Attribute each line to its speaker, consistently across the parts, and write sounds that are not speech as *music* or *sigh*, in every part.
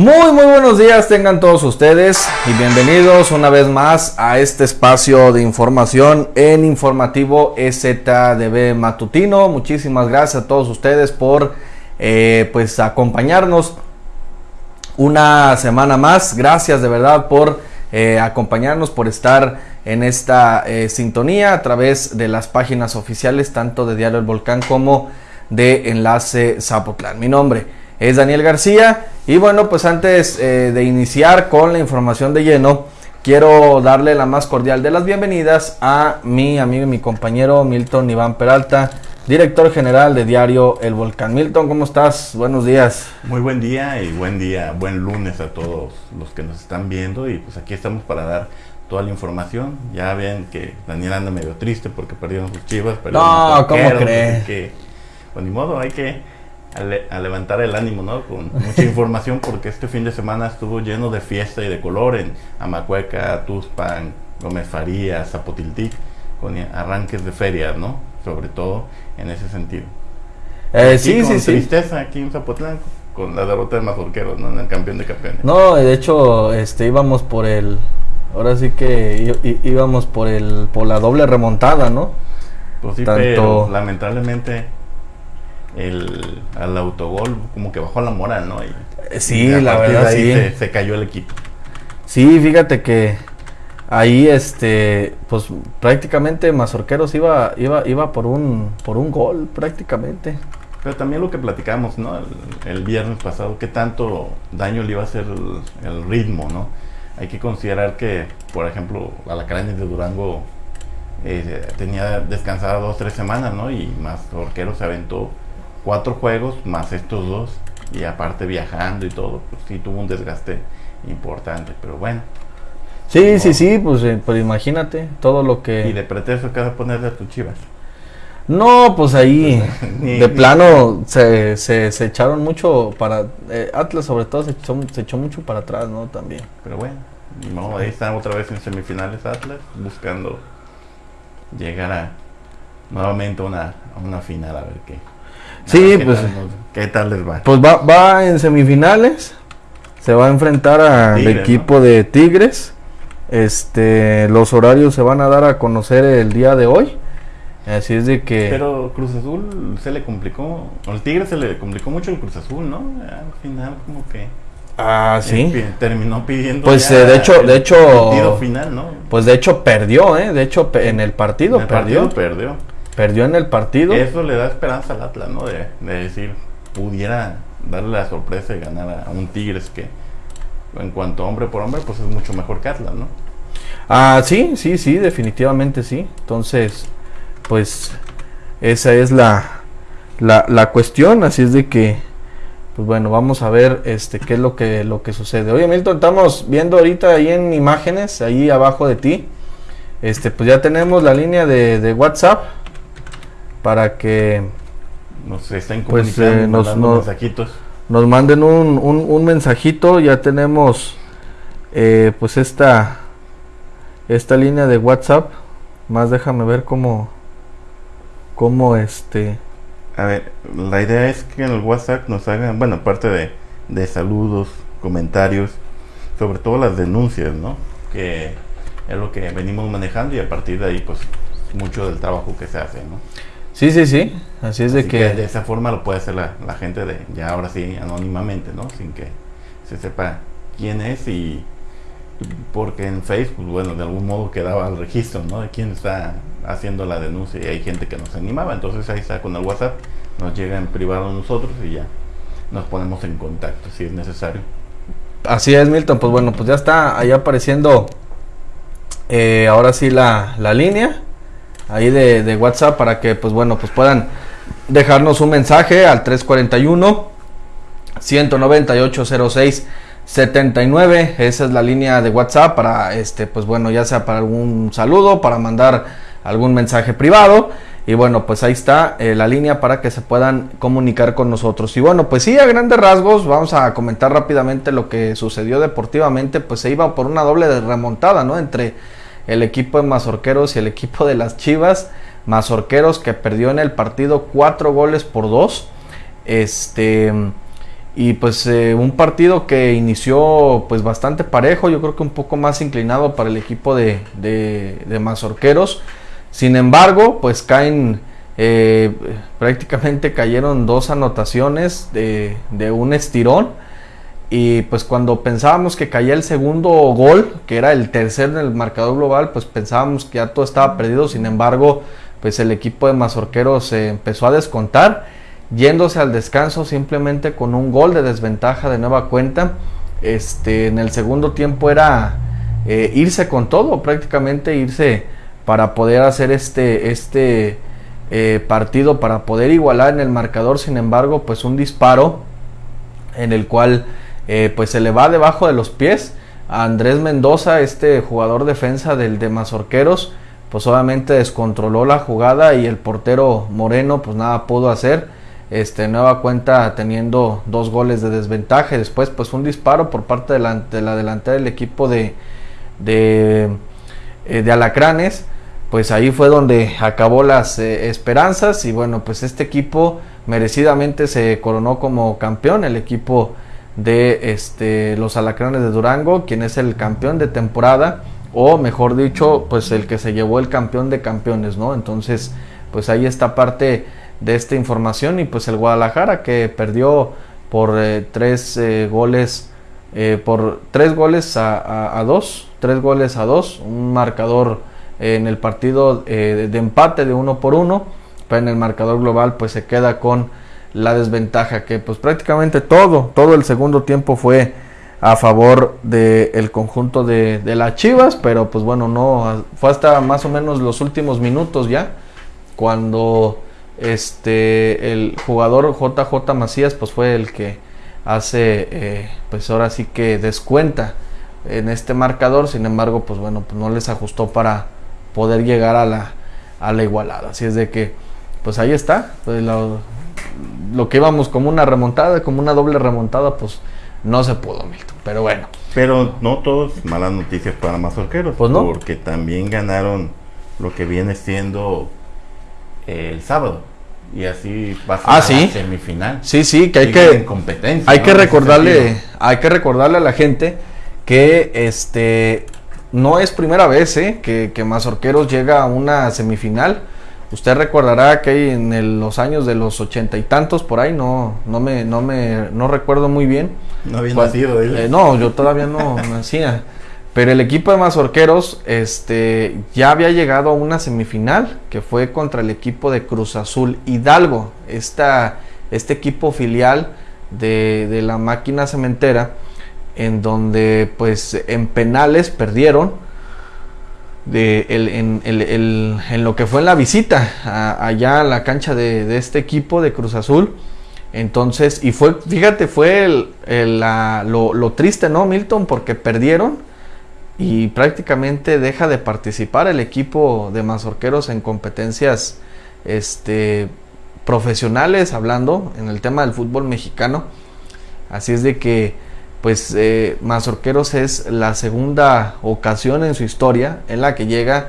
Speaker 1: Muy muy buenos días tengan todos ustedes y bienvenidos una vez más a este espacio de información en informativo STDB matutino. Muchísimas gracias a todos ustedes por eh, pues acompañarnos una semana más. Gracias de verdad por eh, acompañarnos, por estar en esta eh, sintonía a través de las páginas oficiales tanto de Diario El Volcán como de Enlace Zapotlán. Mi nombre es Daniel García. Y bueno, pues antes eh, de iniciar con la información de lleno, quiero darle la más cordial de las bienvenidas a mi amigo y mi compañero Milton Iván Peralta, director general de Diario El Volcán. Milton, ¿cómo estás? Buenos días.
Speaker 2: Muy buen día y buen día, buen lunes a todos los que nos están viendo y pues aquí estamos para dar toda la información. Ya ven que Daniel anda medio triste porque perdieron sus chivas.
Speaker 1: No, ¿cómo crees?
Speaker 2: Que, pues ni modo, hay que a, levantar el ánimo, ¿no? Con mucha *laughs* información porque este fin de semana estuvo lleno de fiesta y de color en Amacueca, Tuzpan, Gómez Farías, Zapotiltic, con arranques de ferias, ¿no? Sobre todo en ese sentido.
Speaker 1: Eh, sí,
Speaker 2: sí,
Speaker 1: sí.
Speaker 2: tristeza aquí en Zapotlán con la derrota de Mazorqueros, ¿no? En el campeón de campeones.
Speaker 1: No, de hecho, este íbamos por el ahora sí que íbamos por el por la doble remontada, ¿no?
Speaker 2: Pues sí, pero lamentablemente el, al autogol, como que bajó la moral, ¿no?
Speaker 1: Y, sí, la verdad, sí.
Speaker 2: Se, cayó el equipo.
Speaker 1: Sí, fíjate que ahí, este, pues prácticamente Mazorqueros iba, iba, iba por un, por un gol, prácticamente.
Speaker 2: Pero también lo que platicamos, ¿no? El, viernes pasado, qué tanto daño le iba a hacer el, ritmo, ¿no? Hay que considerar que, por ejemplo, Alacranes de Durango eh, tenía descansada dos, tres semanas, ¿no? Y Mazorqueros se aventó cuatro juegos más estos dos y aparte viajando y todo, pues sí tuvo un desgaste importante, pero bueno.
Speaker 1: Sí, sí, sí, pues, eh, pues, imagínate todo lo que...
Speaker 2: Y de pretexto que vas a ponerle a tus chivas.
Speaker 1: No, pues ahí *laughs* de plano se, se, echaron mucho para... Eh, Atlas sobre todo se echó, se echó mucho para atrás, ¿no? También.
Speaker 2: Pero bueno, ahí están otra vez en semifinales Atlas buscando llegar a nuevamente una, a una final a ver qué.
Speaker 1: Sí, pues.
Speaker 2: ¿Qué tal les va?
Speaker 1: Pues va, va en semifinales. Se va a enfrentar al equipo de Tigres. Este, los horarios se van a dar a conocer el día de hoy. Así es de que.
Speaker 2: Pero Cruz Azul se le complicó. Al Tigre se le complicó mucho el Cruz Azul, ¿no? Al final, como que.
Speaker 1: Ah, sí.
Speaker 2: Terminó pidiendo.
Speaker 1: Pues eh, de hecho, de hecho.
Speaker 2: final, ¿no?
Speaker 1: Pues de hecho perdió, ¿eh? De hecho, en el partido
Speaker 2: en el
Speaker 1: perdió.
Speaker 2: Partido perdió.
Speaker 1: Perdió en el partido.
Speaker 2: Eso le da esperanza al Atlas, ¿no? De, decir, pudiera darle la sorpresa y ganar a un Tigres que, en cuanto hombre por hombre, pues es mucho mejor que Atlas, ¿no?
Speaker 1: Ah, sí, sí, sí, definitivamente sí. Entonces, pues esa es la, la, la cuestión, así es de que, pues bueno, vamos a ver este qué es lo que, lo que sucede. Oye, Milton, estamos viendo ahorita ahí en imágenes, ahí abajo de ti, este, pues ya tenemos la línea de, de WhatsApp para que
Speaker 2: nos estén pues, eh, nos, mensajitos.
Speaker 1: Nos manden un, un, mensajito, ya tenemos eh, pues esta esta línea de WhatsApp. Más déjame ver cómo cómo este
Speaker 2: a ver, la idea es que en el WhatsApp nos hagan, bueno, aparte de, de saludos, comentarios, sobre todo las denuncias, ¿no? Que es lo que venimos manejando y a partir de ahí, pues, mucho del trabajo que se hace, ¿no?
Speaker 1: Sí, sí, sí. Así es de que...
Speaker 2: De esa forma lo puede hacer la, gente de ya ahora sí anónimamente, ¿no? Sin que se sepa quién es y porque en Facebook, bueno, de algún modo quedaba el registro, ¿no? De quién está haciendo la denuncia y hay gente que nos animaba. Entonces ahí está con el WhatsApp, nos llega en privado a nosotros y ya nos ponemos en contacto si es necesario.
Speaker 1: Así es, Milton. Pues bueno, pues ya está ahí apareciendo eh, ahora sí la, la línea ahí de, WhatsApp para que pues bueno pues puedan dejarnos un mensaje al 341 198 06 79 esa es la línea de WhatsApp para este pues bueno ya sea para algún saludo para mandar algún mensaje privado. Y bueno pues ahí está eh, la línea para que se puedan comunicar con nosotros. Y bueno pues sí a grandes rasgos vamos a comentar rápidamente lo que sucedió deportivamente. Pues se iba por una doble remontada no entre el equipo de Mazorqueros y el equipo de las Chivas. Mazorqueros que perdió en el partido cuatro goles por dos. Este. y pues eh, un partido que inició pues bastante parejo, yo creo que un poco más inclinado para el equipo de, de, Mazorqueros. Sin embargo, pues caen, eh, prácticamente cayeron dos anotaciones de, de, un estirón. Y pues cuando pensábamos que caía el segundo gol, que era el tercero en el marcador global, pues pensábamos que ya todo estaba perdido. Sin embargo, pues el equipo de Mazorqueros se empezó a descontar yéndose al descanso simplemente con un gol de desventaja de nueva cuenta. Este, en el segundo tiempo era eh, irse con todo, prácticamente irse para poder hacer este, este eh, partido, para poder igualar en el marcador. Sin embargo, pues un disparo en el cual eh, pues se le va debajo de los pies a Andrés Mendoza, este jugador defensa del de Mazorqueros, pues obviamente descontroló la jugada y el portero Moreno pues nada pudo hacer este, nueva cuenta teniendo dos goles de desventaja. después, pues un disparo por parte de la, delantera del equipo de, de, eh, de, Alacranes. Pues ahí fue donde acabó las eh, esperanzas. Y bueno, pues este equipo merecidamente se coronó como campeón. El equipo de este, los Alacranes de Durango, quien es el campeón de temporada. O mejor dicho, pues el que se llevó el campeón de campeones, ¿no? Entonces, pues ahí está parte de esta información y pues el Guadalajara que perdió por eh, tres eh, goles eh, por tres goles a, dos tres goles a dos un marcador en el partido de, empate de uno por uno pero en el marcador global pues se queda con la desventaja que pues prácticamente todo todo el segundo tiempo fue a favor del conjunto de, de las Chivas pero pues bueno no fue hasta más o menos los últimos minutos ya cuando este, el jugador JJ Macías pues fue el que hace, eh, pues ahora sí que descuenta en este marcador, sin embargo, pues bueno, pues no les ajustó para poder llegar a la, a la igualada. Así es de que, pues ahí está, pues lo, que íbamos como una remontada, como una doble remontada, pues no se pudo, Milton. Pero bueno.
Speaker 2: Pero no todos malas noticias para Mazorqueros. Pues no. Porque también ganaron lo que viene siendo el sábado y así va a
Speaker 1: ah, la
Speaker 2: semifinal.
Speaker 1: Sí, sí, que hay que hay que recordarle, hay que recordarle a la gente que este no es primera vez ¿eh? que, que Mazorqueros llega a una semifinal. Usted recordará que en los años de los ochenta y tantos por ahí no no me no me no recuerdo muy bien.
Speaker 2: No había nacido.
Speaker 1: Eh, no, yo todavía no *laughs* nacía. Pero el equipo de Mazorqueros este, ya había llegado a una semifinal que fue contra el equipo de Cruz Azul Hidalgo, esta, este equipo filial de, la máquina cementera, en donde pues en penales perdieron de en, lo que fue en la visita allá a la cancha de, este equipo de Cruz Azul. Entonces, y fue, fíjate, fue lo, lo triste, ¿no, Milton? Porque perdieron y prácticamente deja de participar el equipo de mazorqueros en competencias este, profesionales, hablando en el tema del fútbol mexicano. Así es de que, pues, eh, Mazorqueros es la segunda ocasión en su historia en la que llega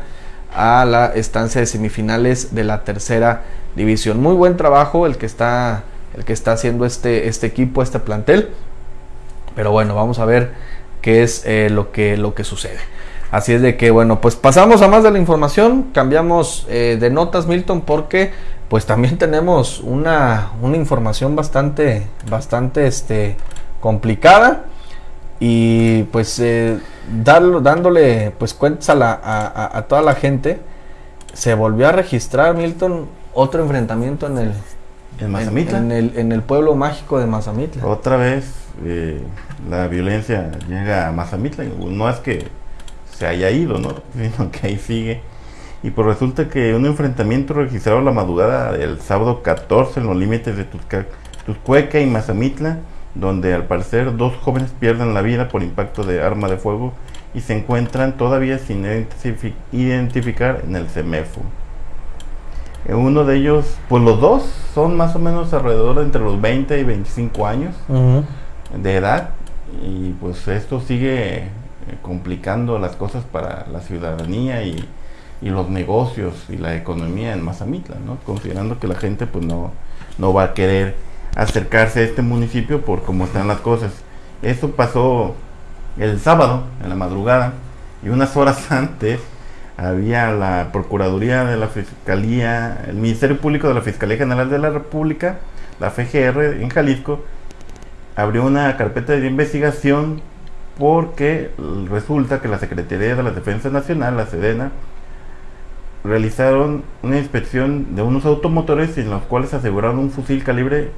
Speaker 1: a la estancia de semifinales de la tercera división. Muy buen trabajo el que está, el que está haciendo este, este equipo, este plantel. Pero bueno, vamos a ver qué es eh, lo, que, lo que sucede. Así es de que, bueno, pues pasamos a más de la información, cambiamos eh, de notas, Milton, porque pues también tenemos una, una información bastante, bastante este, complicada y pues eh, dándole pues cuentas a, la, a, toda la gente, se volvió a registrar, Milton, otro enfrentamiento en el,
Speaker 2: ¿En
Speaker 1: el, en el pueblo mágico de Mazamitla.
Speaker 2: Otra vez eh, la violencia llega a Mazamitla. No es que se haya ido, ¿no? *laughs* sino que ahí sigue. Y pues resulta que un enfrentamiento registrado la madrugada del sábado 14 en los límites de Tuzcueca y Mazamitla, donde al parecer dos jóvenes pierden la vida por impacto de arma de fuego y se encuentran todavía sin identificar en el CEMEFO. Eh, uno de ellos, pues los dos son más o menos alrededor de entre los 20 y 25 años de edad y pues esto sigue eh, complicando las cosas para la ciudadanía y, los negocios y la economía en Mazamitla, ¿no? Considerando que la gente pues no, no va a querer acercarse a este municipio por cómo están las cosas. Esto pasó el sábado, en la madrugada, y unas horas *laughs* antes había la Procuraduría de la Fiscalía, el Ministerio Público de la Fiscalía General de la República, la FGR en Jalisco, abrió una carpeta de investigación porque resulta que la Secretaría de la Defensa Nacional, la Sedena, realizaron una inspección de unos automotores en los cuales aseguraron un fusil calibre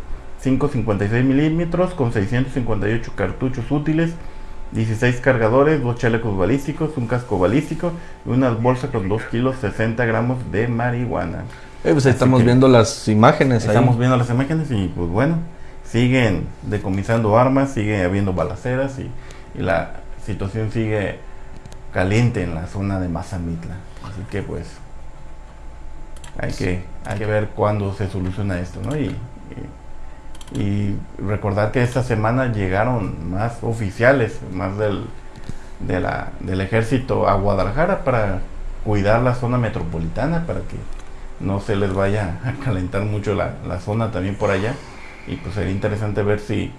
Speaker 2: 5.56 milímetros con 658 cartuchos útiles, 16 cargadores, dos chalecos balísticos, un casco balístico y una bolsa con 2 kilos 60 gramos de marihuana.
Speaker 1: Eh, pues estamos viendo las imágenes.
Speaker 2: Estamos viendo las imágenes y pues bueno, siguen decomisando armas, sigue habiendo balaceras y, la situación sigue caliente en la zona de Mazamitla. Así que pues hay que, hay que ver cuándo se soluciona esto, ¿no? Y, y, recordar que esta semana llegaron más oficiales, más del, del ejército a Guadalajara para cuidar la zona metropolitana, para que no se les vaya a calentar mucho la, la zona también por allá. Y pues sería interesante ver si,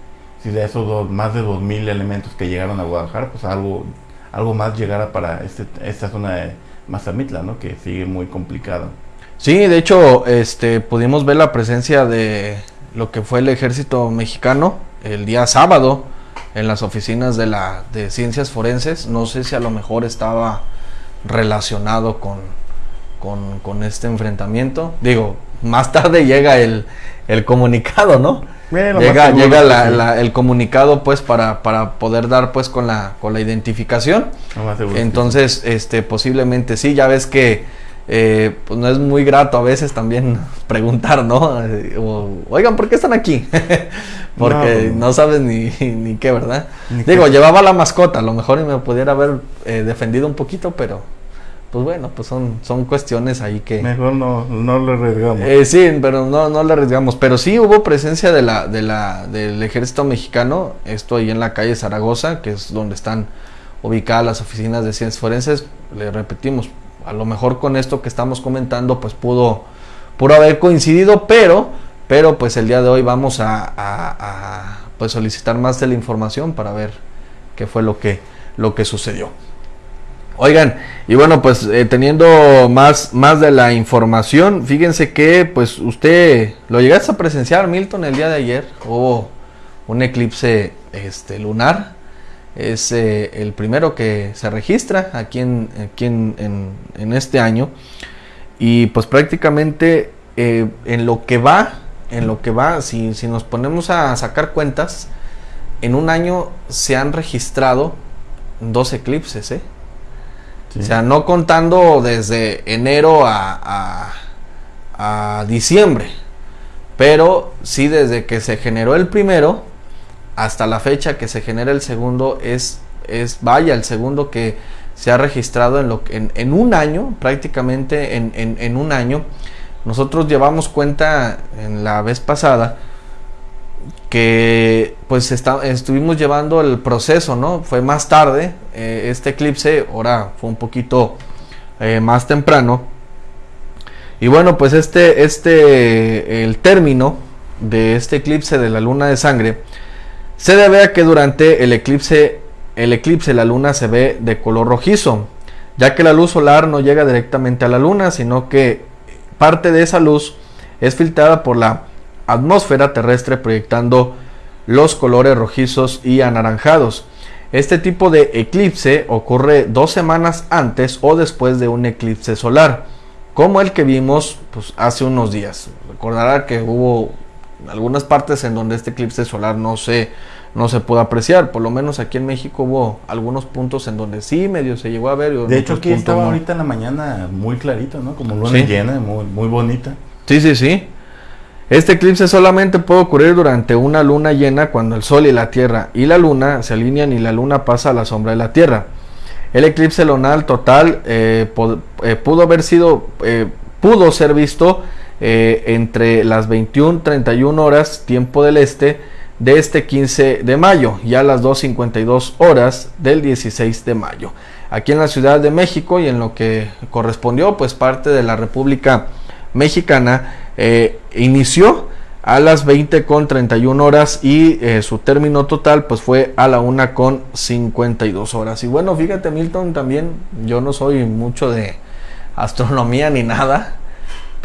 Speaker 2: si de esos dos, más de 2.000 elementos que llegaron a Guadalajara, pues algo, algo más llegara para este, esta zona de Mazamitla, ¿no? Que sigue muy complicado.
Speaker 1: Sí, de hecho, este, pudimos ver la presencia de lo que fue el ejército mexicano el día sábado en las oficinas de la de ciencias forenses. No sé si a lo mejor estaba relacionado con, con, este enfrentamiento. Digo, más tarde llega el, el comunicado, ¿no? llega llega el comunicado pues para, para poder dar pues con la, con la identificación. Entonces, este posiblemente sí, ya ves que eh, pues no es muy grato a veces también *laughs* preguntar, ¿no? Oigan, ¿por qué están aquí? *laughs* Porque no, sabes ni, *laughs* ni, qué, ¿verdad? Digo, llevaba la mascota, a lo mejor me pudiera haber eh, defendido un poquito, pero pues bueno, pues son, son cuestiones ahí que...
Speaker 2: Mejor no, no le arriesgamos.
Speaker 1: Eh, sí, pero no, no le arriesgamos. Pero sí hubo presencia de la, de la, del ejército mexicano, esto ahí en la calle Zaragoza, que es donde están ubicadas las oficinas de ciencias forenses. Le repetimos, a lo mejor con esto que estamos comentando, pues pudo, pudo haber coincidido, pero, pero pues el día de hoy vamos a, pues solicitar más de la información para ver qué fue lo que, lo que sucedió. Oigan, y bueno, pues eh, teniendo más, más de la información, fíjense que pues usted lo llegaste a presenciar, Milton, el día de ayer, hubo un eclipse este, lunar es eh, el primero que se registra aquí en, aquí en, en, este año y pues prácticamente eh, en lo que va en lo que va si, si, nos ponemos a sacar cuentas en un año se han registrado dos eclipses ¿eh? o sea no contando desde enero a, a, a diciembre pero sí desde que se generó el primero hasta la fecha que se genera el segundo es, es vaya, el segundo que se ha registrado en, lo, en, un año, prácticamente en, en, un año. Nosotros llevamos cuenta en la vez pasada que pues estuvimos llevando el proceso, ¿no? Fue más tarde eh, este eclipse, ahora fue un poquito eh, más temprano. Y bueno, pues este, este, el término de este eclipse de la luna de sangre se debe a que durante el eclipse, el eclipse la luna se ve de color rojizo, ya que la luz solar no llega directamente a la luna, sino que parte de esa luz es filtrada por la atmósfera terrestre proyectando los colores rojizos y anaranjados. Este tipo de eclipse ocurre dos semanas antes o después de un eclipse solar, como el que vimos pues, hace unos días. Recordará que hubo algunas partes en donde este eclipse solar no se, no se pudo apreciar. Por lo menos aquí en México hubo algunos puntos en donde sí medio se llegó a ver.
Speaker 2: De hecho, aquí estaba ahorita en la mañana muy clarito, ¿no? Como luna llena, muy, muy bonita.
Speaker 1: Sí, sí, sí. Este eclipse solamente puede ocurrir durante una luna llena cuando el Sol y la Tierra y la Luna se alinean y la Luna pasa a la sombra de la Tierra. El eclipse lunar total eh, eh, pudo haber sido, eh, pudo ser visto eh, entre las 21.31 horas tiempo del este de este 15 de mayo y a las 2.52 horas del 16 de mayo. Aquí en la Ciudad de México y en lo que correspondió pues parte de la República Mexicana eh, inició a las 20 con 31 horas y eh, su término total pues fue a la 1 con 52 horas. Y bueno, fíjate Milton, también yo no soy mucho de astronomía ni nada,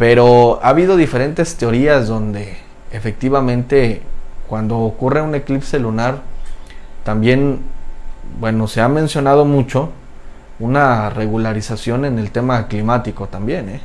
Speaker 1: pero ha habido diferentes teorías donde efectivamente cuando ocurre un eclipse lunar, también, bueno, se ha mencionado mucho una regularización en el tema climático también, ¿eh?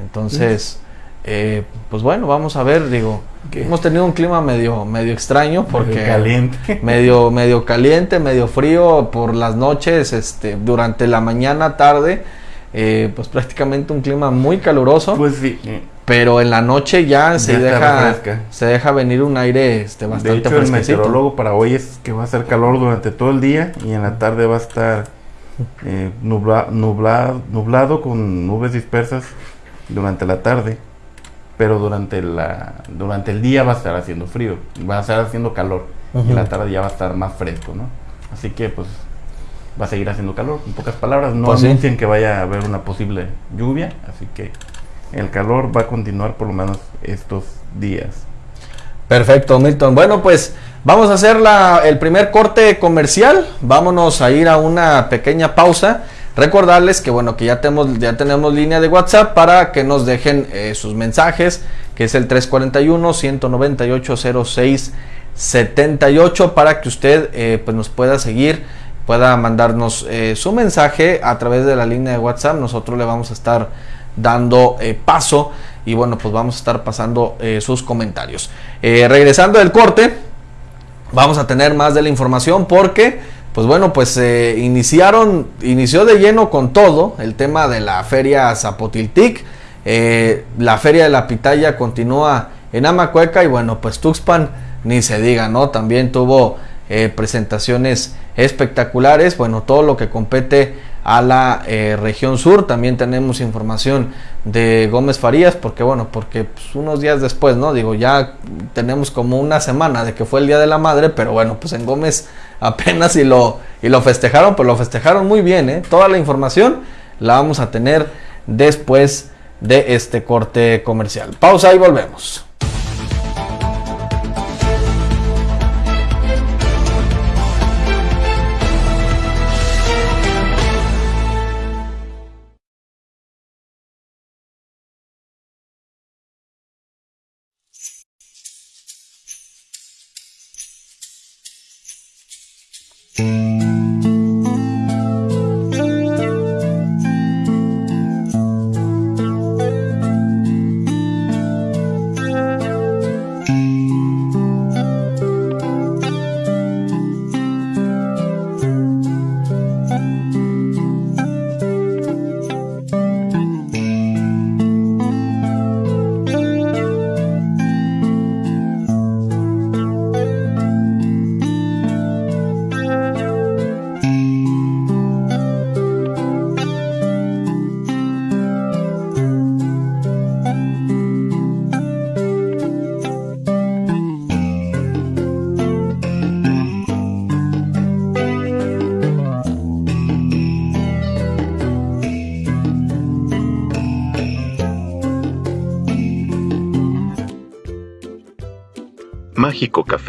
Speaker 1: Entonces... Eh, pues bueno, vamos a ver, digo, hemos tenido un clima medio, medio extraño porque
Speaker 2: medio caliente. *laughs*
Speaker 1: medio, medio caliente, medio frío por las noches, este, durante la mañana, tarde, eh, pues prácticamente un clima muy caluroso.
Speaker 2: Pues sí.
Speaker 1: Pero en la noche ya, se deja se deja venir un aire este, bastante
Speaker 2: de hecho, el meteorólogo para hoy es que va a hacer calor durante todo el día y en la tarde va a estar *laughs* eh, nublado con nubes dispersas durante la tarde pero durante, la, durante el día va a estar haciendo frío, va a estar haciendo calor, y la tarde ya va a estar más fresco, ¿no? Así que pues va a seguir haciendo calor, en pocas palabras, no pues anuncian que vaya a haber una posible lluvia, así que el calor va a continuar por lo menos estos días.
Speaker 1: Perfecto, Milton. Bueno, pues vamos a hacer la, el primer corte comercial, vámonos a ir a una pequeña pausa Recordarles que bueno, que ya tenemos, ya tenemos línea de WhatsApp para que nos dejen eh, sus mensajes, que es el 341-198-0678 para que usted eh, pues nos pueda seguir, pueda mandarnos eh, su mensaje a través de la línea de WhatsApp. Nosotros le vamos a estar dando paso y bueno, pues vamos a estar pasando sus comentarios. regresando del corte, vamos a tener más de la información porque pues bueno, pues iniciaron, inició de lleno con todo el tema de la feria Zapotiltic. Eh, la feria de la pitaya continúa en Amacueca y bueno, pues Tuxpan ni se diga, ¿no? También tuvo eh, presentaciones espectaculares, bueno, todo lo que compete a la eh, región sur. También tenemos información de Gómez Farías, porque bueno, porque pues, unos días después, ¿no? Digo, ya tenemos como una semana de que fue el Día de la Madre, pero bueno, pues en Gómez *laughs* apenas y lo, y lo festejaron, pero lo festejaron muy bien, ¿eh? Toda la información la vamos a tener después de este corte comercial. Pausa y volvemos.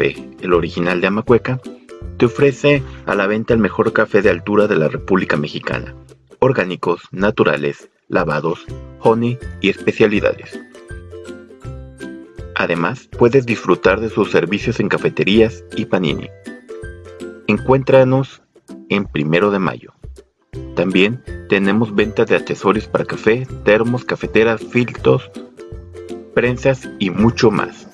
Speaker 3: El original de Amacueca, te ofrece a la venta el mejor café de altura de la República Mexicana. Orgánicos, naturales, lavados, honey y especialidades. Además, puedes disfrutar de sus servicios en cafeterías y panini. Encuéntranos en Primero de Mayo. También tenemos venta de accesorios para café, termos, cafeteras, filtros, prensas y mucho más.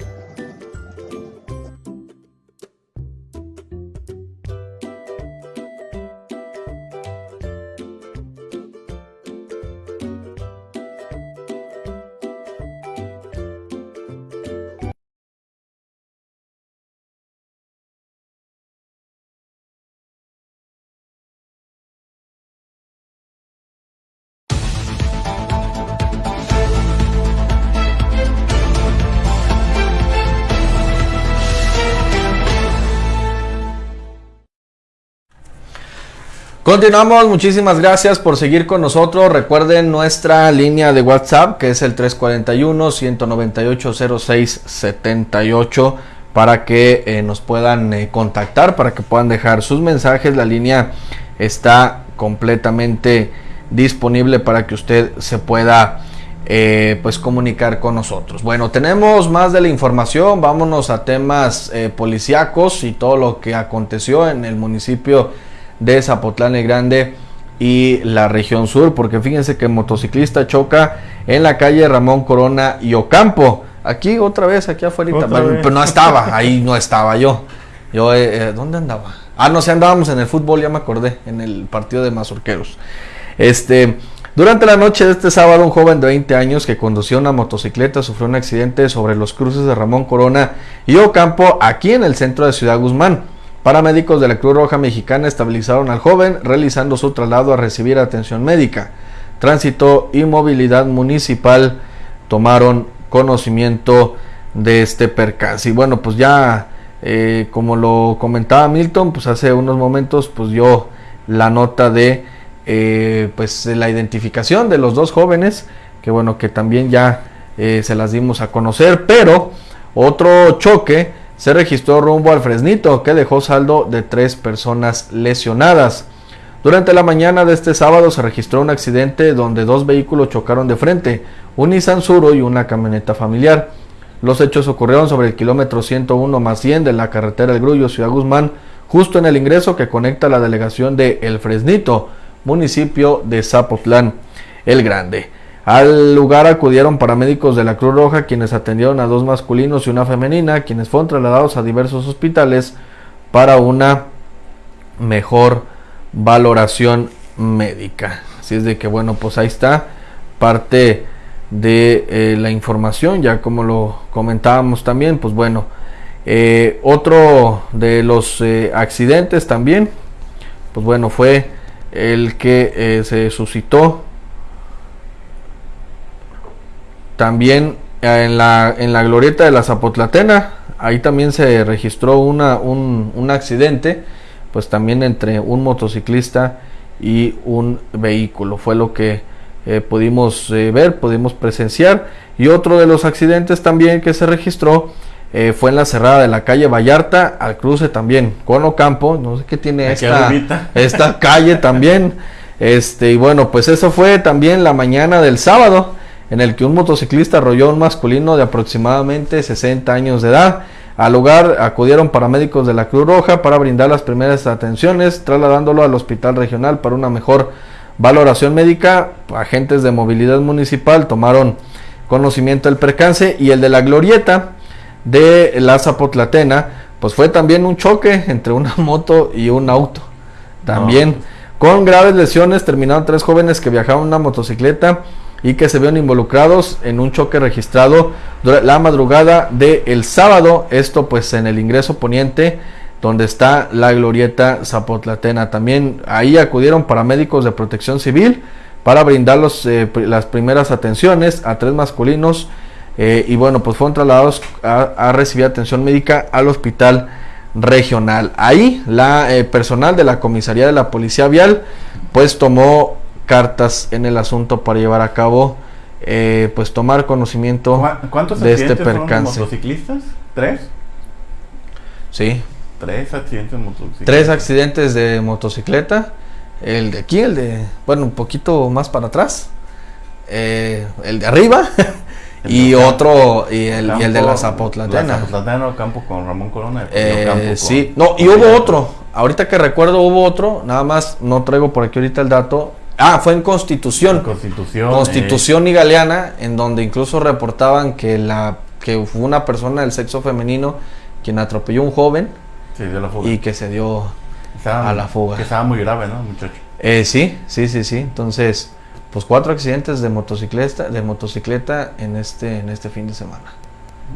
Speaker 1: Continuamos, muchísimas gracias por seguir con nosotros. Recuerden nuestra línea de WhatsApp que es el 341-198-0678 para que eh, nos puedan eh, contactar, para que puedan dejar sus mensajes. La línea está completamente disponible para que usted se pueda eh, pues comunicar con nosotros. Bueno, tenemos más de la información, vámonos a temas policíacos y todo lo que aconteció en el municipio de Zapotlán el Grande y la región sur, porque fíjense que el motociclista choca en la calle Ramón Corona y Ocampo. Aquí otra vez, aquí afuera, pero no estaba, ahí no estaba yo. Yo, eh, eh, ¿dónde andaba? Ah, no, si andábamos en el fútbol, ya me acordé, en el partido de Mazorqueros. Este, durante la noche de este sábado, un joven de 20 años que conducía una motocicleta sufrió un accidente sobre los cruces de Ramón Corona y Ocampo, aquí en el centro de Ciudad Guzmán. Paramédicos de la Cruz Roja Mexicana estabilizaron al joven, realizando su traslado a recibir atención médica. Tránsito y Movilidad Municipal tomaron conocimiento de este percance. Y bueno, pues ya, eh, como lo comentaba Milton, pues hace unos momentos, pues dio la nota de eh, pues la identificación de los dos jóvenes, que bueno, que también ya eh, se las dimos a conocer, pero otro choque se registró rumbo al Fresnito, que dejó saldo de tres personas lesionadas. Durante la mañana de este sábado se registró un accidente donde dos vehículos chocaron de frente, un Nissan Suro y una camioneta familiar. Los hechos ocurrieron sobre el kilómetro 101 más 100 de la carretera El Grullo, Ciudad Guzmán, justo en el ingreso que conecta la delegación de El Fresnito, municipio de Zapotlán el Grande. Al lugar acudieron paramédicos de la Cruz Roja quienes atendieron a dos masculinos y una femenina, quienes fueron trasladados a diversos hospitales para una mejor valoración médica. Así es de que bueno, pues ahí está parte de eh, la información, ya como lo comentábamos también, pues bueno, eh, otro de los eh, accidentes también, pues bueno, fue el que se suscitó También eh, en la, en la glorieta de la Zapotlatena, ahí también se registró una, un, accidente, pues también entre un motociclista y un vehículo. Fue lo que eh, pudimos eh, ver, pudimos presenciar. Y otro de los accidentes también que se registró fue en la cerrada de la calle Vallarta al cruce también con Ocampo. No sé qué tiene esta, *laughs* esta calle también. Este, y bueno, pues eso fue también la mañana del sábado en el que un motociclista arrolló a un masculino de aproximadamente 60 años de edad. Al lugar acudieron paramédicos de la Cruz Roja para brindar las primeras atenciones, trasladándolo al hospital regional para una mejor valoración médica. Agentes de movilidad municipal tomaron conocimiento del percance y el de la glorieta de la Zapotlatena, pues fue también un choque entre una *laughs* moto y un auto. También con graves lesiones terminaron tres jóvenes que viajaban en una motocicleta y que se vieron involucrados en un choque registrado la madrugada del el sábado, esto pues en el ingreso poniente donde está la glorieta Zapotlatena. También ahí acudieron paramédicos de protección civil para brindar eh, las primeras atenciones a tres masculinos eh, y bueno pues fueron trasladados a, recibir atención médica al hospital regional. Ahí la eh, personal de la comisaría de la policía vial pues tomó cartas en el asunto para llevar a cabo, eh, pues tomar conocimiento
Speaker 2: ¿Cuántos de este percance. motociclistas? ¿Tres?
Speaker 1: Sí.
Speaker 2: Tres accidentes de motocicleta.
Speaker 1: Tres accidentes de motocicleta. El de aquí, el de, bueno, un poquito más para atrás. Eh, el de arriba. *laughs* y otro, y el, y el, de la Zapotlatena. La
Speaker 2: Zapotlatena campo con Ramón Corona.
Speaker 1: Eh, sí, no, y hubo otro. Ahorita que recuerdo hubo otro, nada más no traigo por aquí ahorita el dato. Ah, fue en Constitución.
Speaker 2: Constitución.
Speaker 1: Constitución y Galeana, en donde incluso reportaban que la que fue una persona del sexo femenino quien atropelló a un joven y que se dio a la fuga.
Speaker 2: Que estaba muy grave, ¿no, muchacho?
Speaker 1: Eh, sí, sí, sí, sí. Entonces, pues cuatro accidentes de motocicleta, de motocicleta en este, en este fin de semana.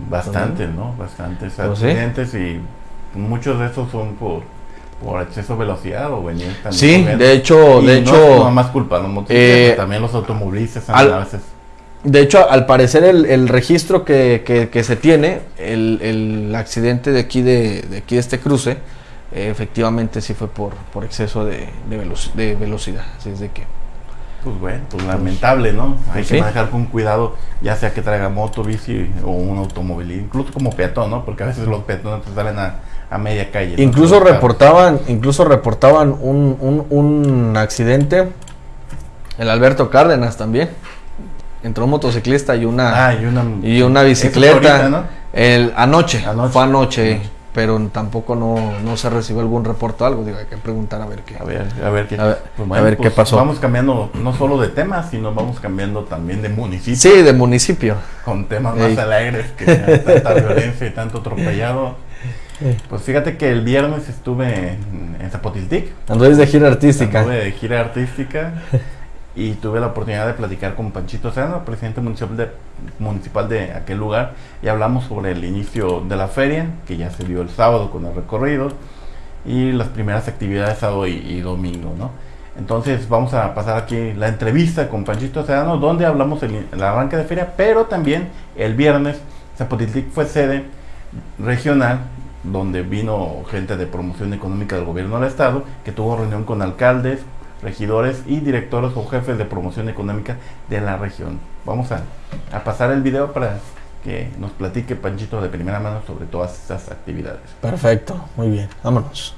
Speaker 2: Bastante, ¿no? Bastantes pues accidentes y muchos de estos son por por exceso de velocidad o venir
Speaker 1: también. Sí, de hecho, de hecho.
Speaker 2: No más culpa, los eh, también los automovilistas a veces.
Speaker 1: De hecho, al parecer el, registro que, que, se tiene, el, el, accidente de aquí de, de, aquí de este cruce, efectivamente sí fue por, por exceso de, de, velocidad. Así es de que.
Speaker 2: Pues bueno, pues lamentable, ¿no? Hay que manejar con cuidado, ya sea que traiga moto, bici o un automóvil, incluso como peatón, ¿no? Porque a veces los peatones salen a, a media calle.
Speaker 1: Incluso reportaban, incluso reportaban un, un, un accidente, el Alberto Cárdenas también. Entró un motociclista y una,
Speaker 2: ah, y una,
Speaker 1: y una bicicleta. el, anoche, fue anoche pero tampoco no, no se recibió algún reporte o algo. Digo, hay que preguntar a ver qué.
Speaker 2: A ver, a ver qué,
Speaker 1: pues a ver, qué pues pasó.
Speaker 2: Vamos cambiando no solo de temas, sino vamos cambiando también de municipio.
Speaker 1: Sí, de municipio.
Speaker 2: Con temas más alegres que *laughs* tanta violencia y tanto atropellado. Pues fíjate que el viernes estuve en, en Zapotiltic.
Speaker 1: Anduve de gira artística.
Speaker 2: Anduve de gira artística. *laughs* y tuve la oportunidad de platicar con Panchito Seno, presidente municipal de, municipal de aquel lugar, y hablamos sobre el inicio de la feria, que ya se dio el sábado con el recorrido, y las primeras actividades sábado y, domingo, ¿no? Entonces vamos a pasar aquí la entrevista con Panchito Sedano, donde hablamos el, el arranque de feria, pero también el viernes Zapotiltic fue sede regional donde vino gente de promoción económica del gobierno del estado, que tuvo reunión con alcaldes, regidores y directores o jefes de promoción económica de la región. Vamos a, pasar el video para que nos platique Panchito de primera mano sobre todas estas actividades.
Speaker 1: Perfecto, muy bien, vámonos.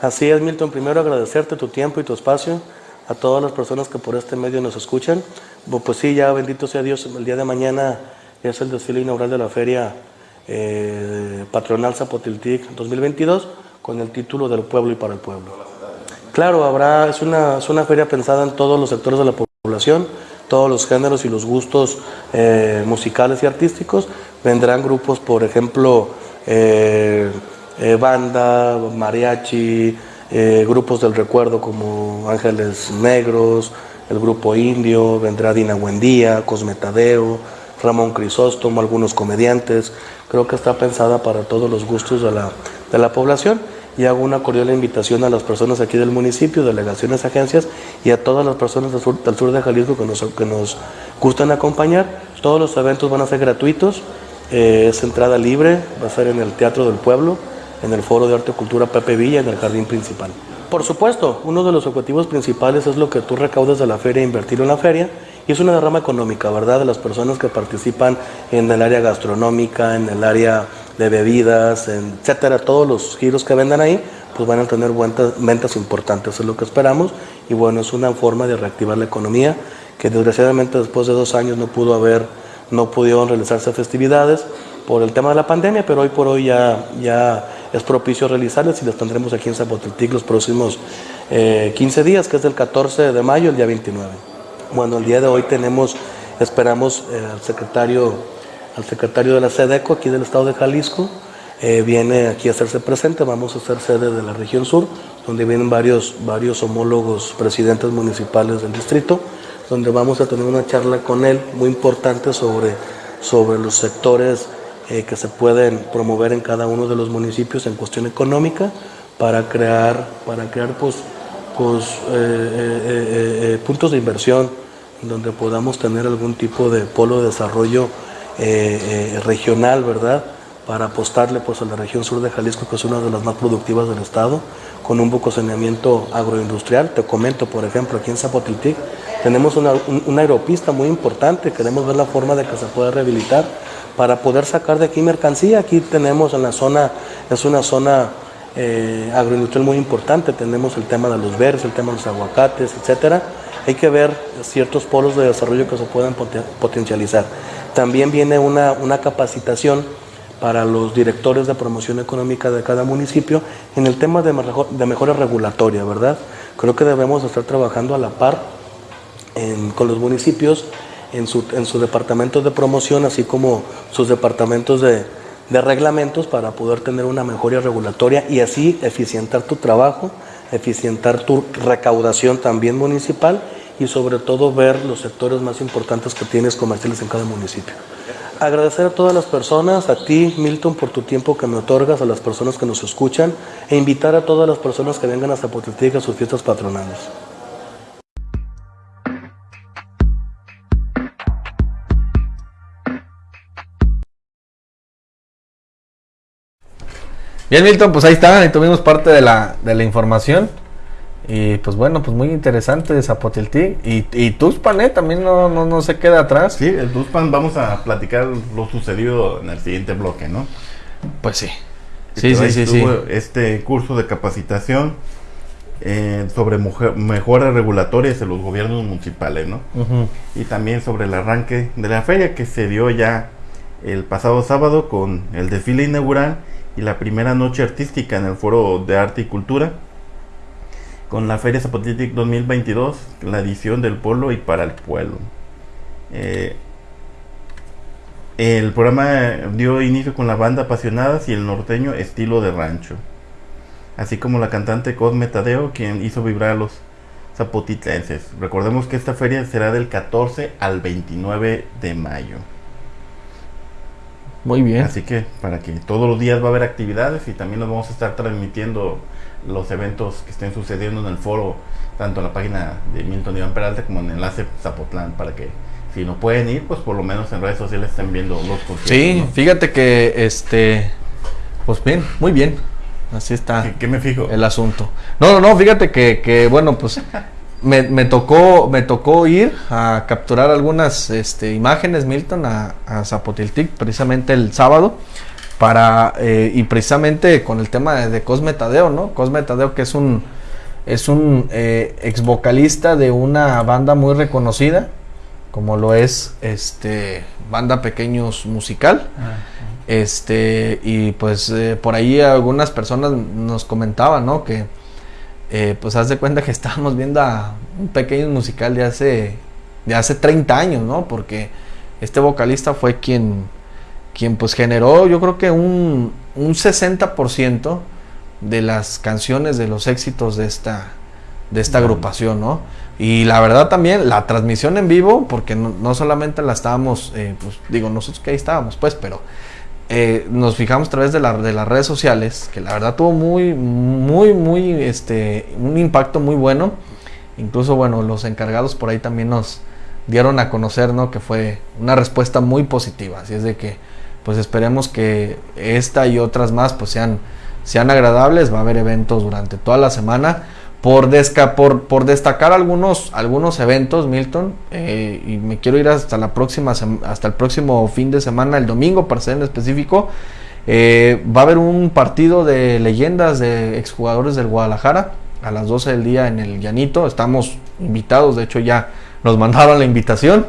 Speaker 4: Así es, Milton. Primero agradecerte tu tiempo y tu espacio a todas las personas que por este medio nos escuchan. Pues sí, ya bendito sea Dios, el día de mañana es el desfile inaugural de la feria eh, Patronal Zapotiltic 2022 con el título del pueblo y para el pueblo. Claro, habrá, es una, es una feria pensada en todos los sectores de la población, todos los géneros y los gustos eh, musicales y artísticos. Vendrán grupos, por ejemplo, eh, banda, mariachi, grupos del recuerdo como Ángeles Negros, el grupo Indio, vendrá Dina Buendía, Cosmetadeo, Ramón Crisóstomo, algunos comediantes. Creo que está pensada para todos los gustos de la, de la población y hago una cordial invitación a las personas aquí del municipio, delegaciones, agencias y a todas las personas del sur, del sur de Jalisco que nos, que nos gustan acompañar. Todos los eventos van a ser gratuitos, eh, es entrada libre, va a ser en el Teatro del Pueblo, en el Foro de Arte y Cultura Pepe Villa, en el Jardín Principal. Por supuesto, uno de los objetivos principales es lo que tú recaudas de la feria, invertirlo en la feria y es una derrama económica, ¿verdad? De las personas que participan en el área gastronómica, en el área de bebidas, etcétera, todos los giros que vendan ahí, pues van a tener ventas, importantes, es lo que esperamos. Y bueno, es una forma de reactivar la economía, que desgraciadamente después de dos años no pudo haber, no pudieron realizarse festividades por el tema de la pandemia, pero hoy por hoy ya, ya es propicio realizarlas y las tendremos aquí en Zapotiltic los próximos 15 eh, días, que es del 14 de mayo al día 29. Bueno, el día de hoy tenemos, esperamos eh, al secretario, al secretario de la SEDECO aquí del estado de Jalisco, eh, viene aquí a hacerse presente, vamos a ser sede de la región sur, donde vienen varios, varios homólogos presidentes municipales del distrito, donde vamos a tener una charla con él muy importante sobre, sobre los sectores eh, que se pueden promover en cada uno de los municipios en cuestión económica para crear, para crear pues, eh, eh, eh, puntos de inversión donde podamos tener algún tipo de polo de desarrollo regional, ¿verdad? Para apostarle pues, a la región sur de Jalisco, que es una de las más productivas del estado, con un buco saneamiento agroindustrial. Te comento, por ejemplo, aquí en Zapotiltic tenemos una, una aeropista muy importante, queremos ver la forma de que se pueda rehabilitar para poder sacar de aquí mercancía. Aquí tenemos en la zona, es una zona eh, agroindustrial muy importante. Tenemos el tema de los verdes, el tema de los aguacates, etcétera. Hay que ver ciertos polos de desarrollo que se puedan potencializar. También viene una, una capacitación para los directores de promoción económica de cada municipio en el tema de, mejor, de mejora regulatoria, ¿verdad? Creo que debemos estar trabajando a la par con los municipios en su, en su departamento de promoción, así como sus departamentos de, de reglamentos para poder tener una mejoría regulatoria y así eficientar tu trabajo, eficientar tu recaudación también municipal y sobre todo ver los sectores más importantes que tienes comerciales en cada municipio. Agradecer a todas las personas, a ti Milton por tu tiempo que me otorgas, a las personas que nos escuchan e invitar a todas las personas que vengan a Zapotiltic a sus fiestas patronales.
Speaker 1: Bien, Milton, pues ahí está, ahí tuvimos parte de la, de la información. Y pues bueno, pues muy interesante Zapotiltic. Y, y Tuxpan, ¿eh? También no, no, no se queda atrás.
Speaker 2: Sí, el Tuxpan vamos a platicar lo sucedido en el siguiente bloque, ¿no?
Speaker 1: Pues sí.
Speaker 2: Sí,
Speaker 1: Sí, sí.
Speaker 2: Este curso de capacitación eh, sobre mujer- mejoras regulatorias en los gobiernos municipales, ¿no? Y también sobre el arranque de la feria que se dio ya el pasado sábado con el desfile inaugural y la primera noche artística en el Foro de Arte y Cultura con la Feria Zapotiltic 2022, la edición del pueblo y para el pueblo. Eh, el programa dio inicio con la banda Apasionadas y el norteño Estilo de Rancho, así como la cantante Cosme Tadeo, quien hizo vibrar a los zapotitlenses. Recordemos que esta feria será del 14 al 29 de mayo.
Speaker 1: Muy bien.
Speaker 2: Así que para que todos los días va a haber actividades y también nos vamos a estar transmitiendo los eventos que estén sucediendo en el foro, tanto en la página de Milton Iván Peralta como en Enlace Zapotlán, para que si no pueden ir, pues por lo menos en redes sociales estén viendo los conciertos.
Speaker 1: Sí,
Speaker 2: ¿no?
Speaker 1: fíjate que este. Pues bien, muy bien. Así está
Speaker 2: ¿Qué, qué me fijo?
Speaker 1: el asunto. No, no, no, fíjate que, que bueno, pues *laughs* me, me tocó me tocó ir a capturar algunas este, imágenes, Milton, a, a Zapotiltic, precisamente el sábado, para eh, y precisamente con el tema de, de Cosme Tadeo, ¿no? Cosme Tadeo que es un es un eh, ex vocalista de una banda muy reconocida, como lo es este banda Pequeños Musical. Este, y pues eh, por ahí algunas personas nos comentaban, ¿no? Que eh, pues haz de cuenta que *laughs* estábamos viendo a un pequeño musical de hace, de hace 30 años, ¿no? Porque este vocalista fue quien, quien pues generó, yo creo que un, un 60% de las canciones, de los éxitos de esta, de esta agrupación, ¿no? Y la verdad también, la transmisión en vivo, porque no, no solamente la estábamos, eh, pues digo, nosotros que ahí estábamos, pues, pero eh, nos fijamos a través de, la- de las redes sociales, que la verdad tuvo muy, muy, muy, este, un impacto muy bueno. Incluso, bueno, los encargados por ahí también nos dieron a conocer, ¿no? Que fue una respuesta muy positiva. Así es de que, pues esperemos que esta y otras más, pues sean, sean agradables. Va a haber eventos durante toda la semana. Por, desca por, por destacar algunos, algunos eventos, Milton, eh, y me quiero ir hasta la próxima hasta el próximo fin de semana, el domingo para ser en específico. eh, va a haber un partido de leyendas de exjugadores del Guadalajara a las 12 del día en el Llanito. Estamos invitados, de hecho ya nos mandaron la invitación.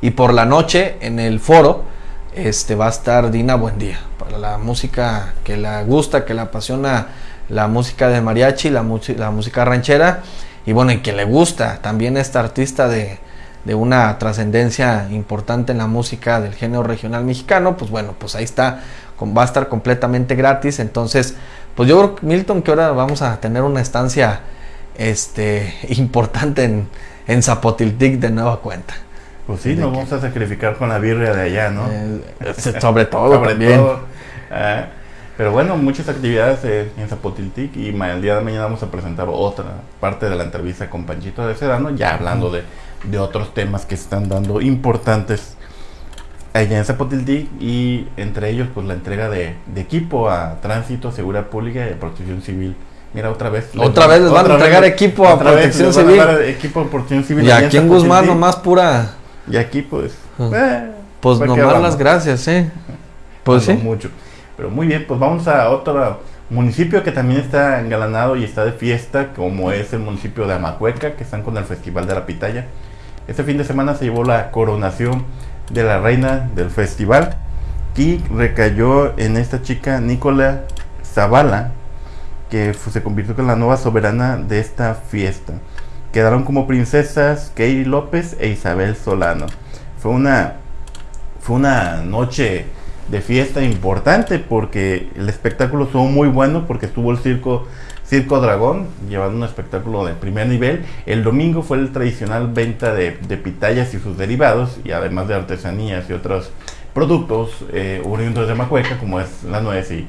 Speaker 1: Y por la noche en el foro este, va a estar Dina Buendía para la música que le gusta, que le apasiona la música de mariachi, la, la música ranchera. Y bueno, y que le gusta también esta artista de, de una trascendencia importante en la música del género regional mexicano, pues bueno, pues ahí está, con- va a estar completamente gratis. Entonces, pues yo creo, Milton, que ahora vamos a tener una estancia este, *laughs* importante en, en Zapotiltic de nueva cuenta.
Speaker 2: Pues sí,
Speaker 1: ¿De
Speaker 2: nos vamos a sacrificar con la birria de allá, ¿no?
Speaker 1: Eh, sobre todo
Speaker 2: Sobre
Speaker 1: también.
Speaker 2: todo, ah, pero bueno, muchas actividades eh, en Zapotiltic y el día de mañana vamos a presentar otra parte de la entrevista con Panchito de Sedano, ya hablando de, de otros temas que se están dando importantes allá en Zapotiltic y entre ellos pues la entrega de, de equipo a Tránsito, Seguridad Pública y Protección Civil. Mira, otra vez.
Speaker 1: Otra vez les van a entregar
Speaker 2: vez-
Speaker 1: equipo a Protección
Speaker 2: les van a
Speaker 1: Civil.
Speaker 2: equipo a Protección Civil.
Speaker 1: Y aquí en Guzmán nomás pura,
Speaker 2: Y aquí pues...
Speaker 1: Ah.
Speaker 2: eh,
Speaker 1: pues
Speaker 2: ¿para qué
Speaker 1: nomás las gracias, ¿eh? *laughs* Pues
Speaker 2: Ando
Speaker 1: sí.
Speaker 2: mucho. Pero muy bien, pues vamos a otro municipio que también está engalanado y está de fiesta, como es el municipio de Amacueca, que están con el Festival de la Pitaya. Este fin de semana se llevó la coronación de la reina del festival y recayó en esta chica Nicola Zavala, que se convirtió en la nueva soberana de esta fiesta. Quedaron como princesas Katie López e Isabel Solano. Fue una, fue una noche de fiesta importante porque el espectáculo estuvo muy bueno porque estuvo el circo Circo Dragón llevando un espectáculo de primer nivel. El domingo fue el tradicional venta de, de pitayas y sus derivados y además de artesanías y otros productos eh, oriundos de Macueca como es la nuez y,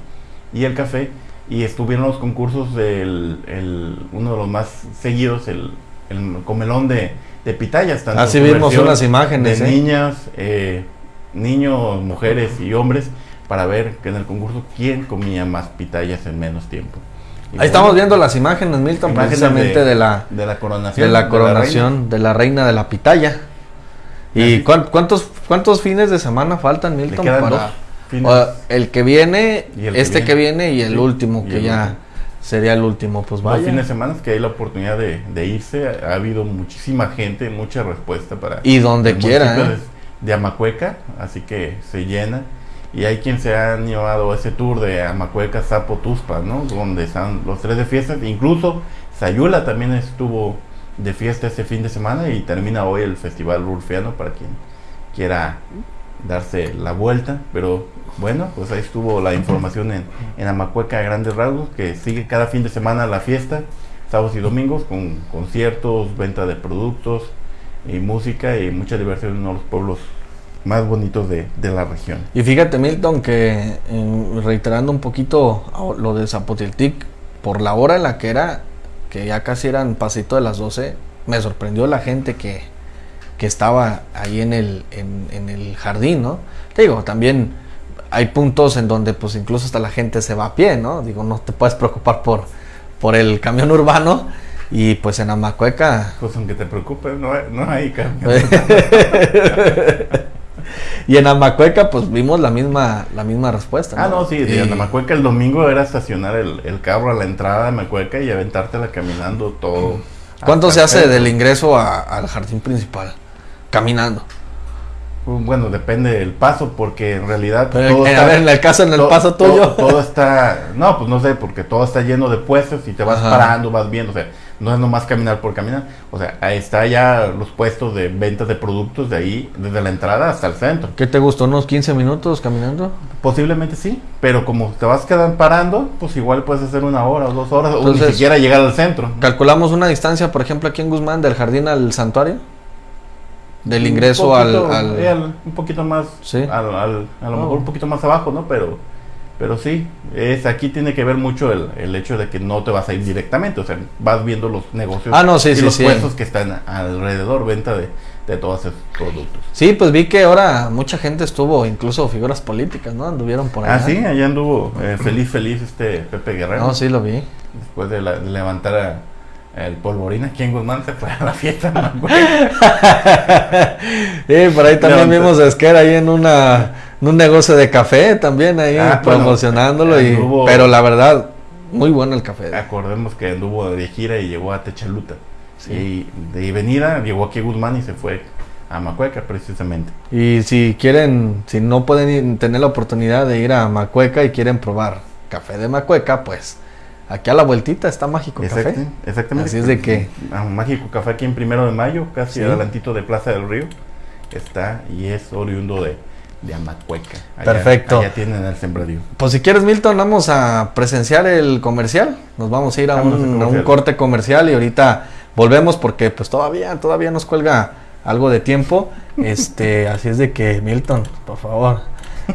Speaker 2: y el café. Y estuvieron los concursos del el- uno de los más seguidos, el, el comelón de, de pitayas. tanto
Speaker 1: Así
Speaker 2: su
Speaker 1: vimos unas imágenes,
Speaker 2: de
Speaker 1: ¿eh?
Speaker 2: niñas, eh, niños, mujeres y hombres para ver que en el concurso quién comía más pitayas en menos tiempo. Y
Speaker 1: Ahí
Speaker 2: bueno,
Speaker 1: estamos viendo las imágenes, Milton,
Speaker 2: imágenes
Speaker 1: precisamente de, la
Speaker 2: de la coronación.
Speaker 1: de la
Speaker 2: reina.
Speaker 1: coronación de la reina de la pitaya. ¿Y
Speaker 2: Así.
Speaker 1: cuán- cuántos cuántos fines de semana faltan, Milton? para
Speaker 2: dos
Speaker 1: el que viene,
Speaker 2: Y el que
Speaker 1: este que viene y el
Speaker 2: Sí,
Speaker 1: último,
Speaker 2: y
Speaker 1: que
Speaker 2: el
Speaker 1: ya
Speaker 2: último.
Speaker 1: sería el último. Pues
Speaker 2: Dos
Speaker 1: vaya.
Speaker 2: fines de semana que hay la oportunidad de, de irse. Ha habido muchísima gente, mucha respuesta para.
Speaker 1: Y donde quiera, ¿eh?
Speaker 2: De, Amacueca, así que se llena. Y hay quien se ha llevado ese tour de Amacueca, Zapo, Tuspa, ¿no? Donde están los tres de fiestas. Incluso Sayula también estuvo de fiesta ese fin de semana y termina hoy el Festival Rulfiano para quien quiera darse la vuelta. Pero bueno, pues ahí estuvo la información en, en Amacueca grandes rasgos, que sigue cada fin de semana la fiesta, sábados y domingos, con conciertos, venta de productos y música y mucha diversión en uno de los pueblos más bonitos de, de la región.
Speaker 1: Y fíjate, Milton, que eh, reiterando un poquito lo de Zapotiltic, por la hora en la que era, que ya casi eran pasito de las 12, me sorprendió la gente que, que estaba ahí en el, en el jardín, ¿no? Te digo, también hay puntos en donde pues incluso hasta la gente se va a pie, ¿no? Digo, no te puedes preocupar por, por el camión urbano y pues en Amacueca
Speaker 2: Pues aunque te preocupes, no, hay- no hay cambio. *laughs* *laughs*
Speaker 1: y en Amacueca pues vimos la misma la misma respuesta.
Speaker 2: Ah, no, sí, de Amacueca el domingo era estacionar el, el carro a la entrada de Amacueca y aventártela caminando todo.
Speaker 1: ¿Cuánto
Speaker 2: hasta
Speaker 1: se hace del ingreso a- al jardín principal? Caminando.
Speaker 2: Pues, Bueno, depende del paso, porque en realidad
Speaker 1: Pero
Speaker 2: todo
Speaker 1: en,
Speaker 2: está-
Speaker 1: a ver, en el caso, en el
Speaker 2: to-
Speaker 1: paso tuyo.
Speaker 2: Todo, está, no, pues no sé, porque todo está lleno de puestos y te vas
Speaker 1: Ajá.
Speaker 2: parando, vas viendo, o sea, no es nomás caminar por caminar, o sea, ahí está ya los puestos de ventas de productos de ahí, desde la entrada hasta el centro.
Speaker 1: ¿Qué te gustó? ¿Unos 15 minutos caminando?
Speaker 2: Posiblemente sí, pero como te vas quedando parando, pues igual puedes hacer una hora o dos horas, o ni siquiera llegar al centro.
Speaker 1: ¿Calculamos una distancia, por ejemplo, aquí en Guzmán, del jardín al santuario? Del
Speaker 2: Un
Speaker 1: ingreso
Speaker 2: poquito,
Speaker 1: al... al-
Speaker 2: eh, al- un poquito más,
Speaker 1: Sí.
Speaker 2: al- al- a lo
Speaker 1: Oh.
Speaker 2: mejor un poquito más abajo, ¿no? Pero, pero sí, es aquí tiene que ver mucho el, el hecho de que no te vas a ir directamente, o sea, vas viendo los negocios
Speaker 1: Ah, no, sí,
Speaker 2: y
Speaker 1: sí,
Speaker 2: los
Speaker 1: sí.
Speaker 2: puestos que están alrededor, venta de, de todos esos productos.
Speaker 1: Sí, pues vi que ahora mucha gente estuvo, incluso figuras políticas, ¿no? Anduvieron por allá.
Speaker 2: Ah, sí, allá anduvo eh, feliz, feliz este Pepe Guerrero.
Speaker 1: No, sí lo vi.
Speaker 2: Después de, la- de levantar a- el polvorín aquí en Guzmán se fue a la fiesta. ¿no? *laughs*
Speaker 1: Sí, por ahí también vimos a Esquer ahí en una en un negocio de café también ahí
Speaker 2: Ah, bueno,
Speaker 1: promocionándolo y pero la verdad muy bueno el café.
Speaker 2: Acordemos que anduvo de gira y llegó a Techaluta. Y de venida llegó aquí a Guzmán y se fue a Macueca precisamente.
Speaker 1: Y si quieren, si no pueden ir- tener la oportunidad de ir a Macueca y quieren probar café de Macueca, pues aquí a la vueltita está Mágico
Speaker 2: Exacto,
Speaker 1: Café.
Speaker 2: exactamente.
Speaker 1: Así es de que-
Speaker 2: A un mágico café aquí en primero de mayo, casi
Speaker 1: Sí.
Speaker 2: adelantito de Plaza del Río. Está y es oriundo de, de Amacueca. Allá-
Speaker 1: Perfecto.
Speaker 2: Allá tienen el sembradío.
Speaker 1: Pues si quieres, Milton, vamos a presenciar el comercial. Nos vamos a ir a, un, a un corte comercial y ahorita volvemos porque pues todavía, todavía nos cuelga algo de tiempo. *laughs* Este, así es de que, Milton, por favor.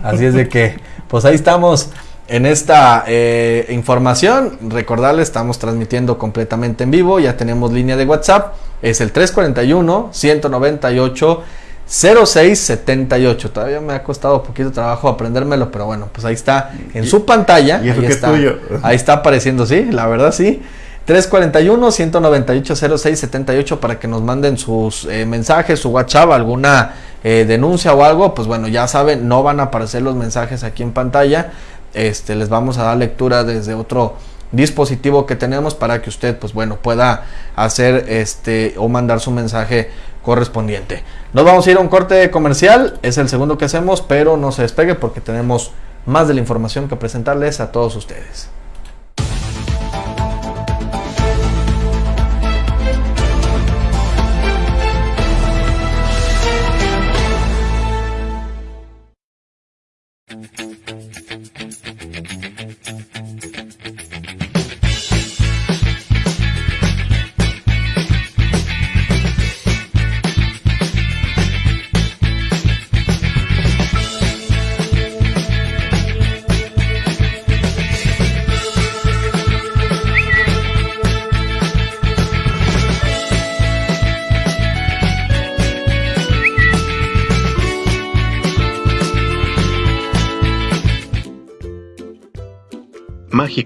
Speaker 1: Así es de que, pues ahí estamos en esta eh, información. Recordarles, estamos transmitiendo completamente en vivo. Ya tenemos línea de WhatsApp. Es el 341 198 0678. Todavía me ha costado poquito trabajo aprendérmelo, pero bueno, pues ahí está en
Speaker 2: Y-
Speaker 1: su pantalla.
Speaker 2: y eso
Speaker 1: ahí
Speaker 2: que es
Speaker 1: está,
Speaker 2: tuyo.
Speaker 1: Ahí está apareciendo, sí, la verdad sí. 341-198-0678 para que nos manden sus eh, mensajes, su WhatsApp, alguna eh, denuncia o algo. Pues bueno, ya saben, no van a aparecer los mensajes aquí en pantalla. Este, les vamos a dar lectura desde otro dispositivo que tenemos para que usted, pues bueno, pueda hacer este o mandar su mensaje correspondiente. Nos vamos a ir a un corte comercial, es el segundo que hacemos, pero no se despegue porque tenemos más de la información que presentarles a todos ustedes.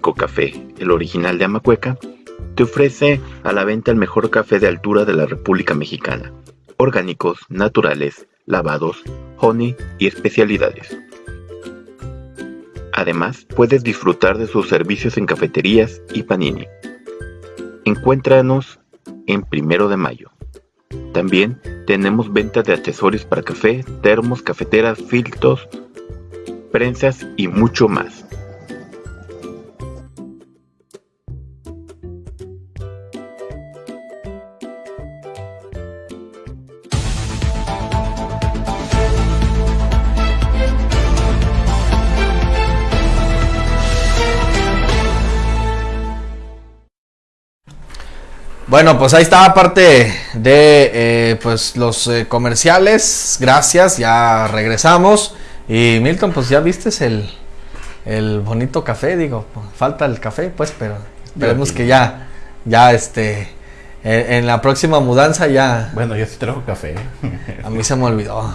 Speaker 3: Café, el original de Amacueca, te ofrece a la venta el mejor café de altura de la República Mexicana. Orgánicos, naturales, lavados, honey y especialidades. Además, puedes disfrutar de sus servicios en cafeterías y panini. Encuéntranos en Primero de Mayo. También tenemos venta de accesorios para café, termos, cafeteras, filtros, prensas y mucho más.
Speaker 1: Bueno, pues ahí está parte de eh, pues los eh, comerciales. Gracias, ya regresamos. Y Milton, pues ya viste el, el bonito café, digo, falta el café, pues, pero esperemos que ya, ya este, en, en la próxima mudanza ya.
Speaker 2: Bueno, yo sí traigo café.
Speaker 1: A mí se me olvidó.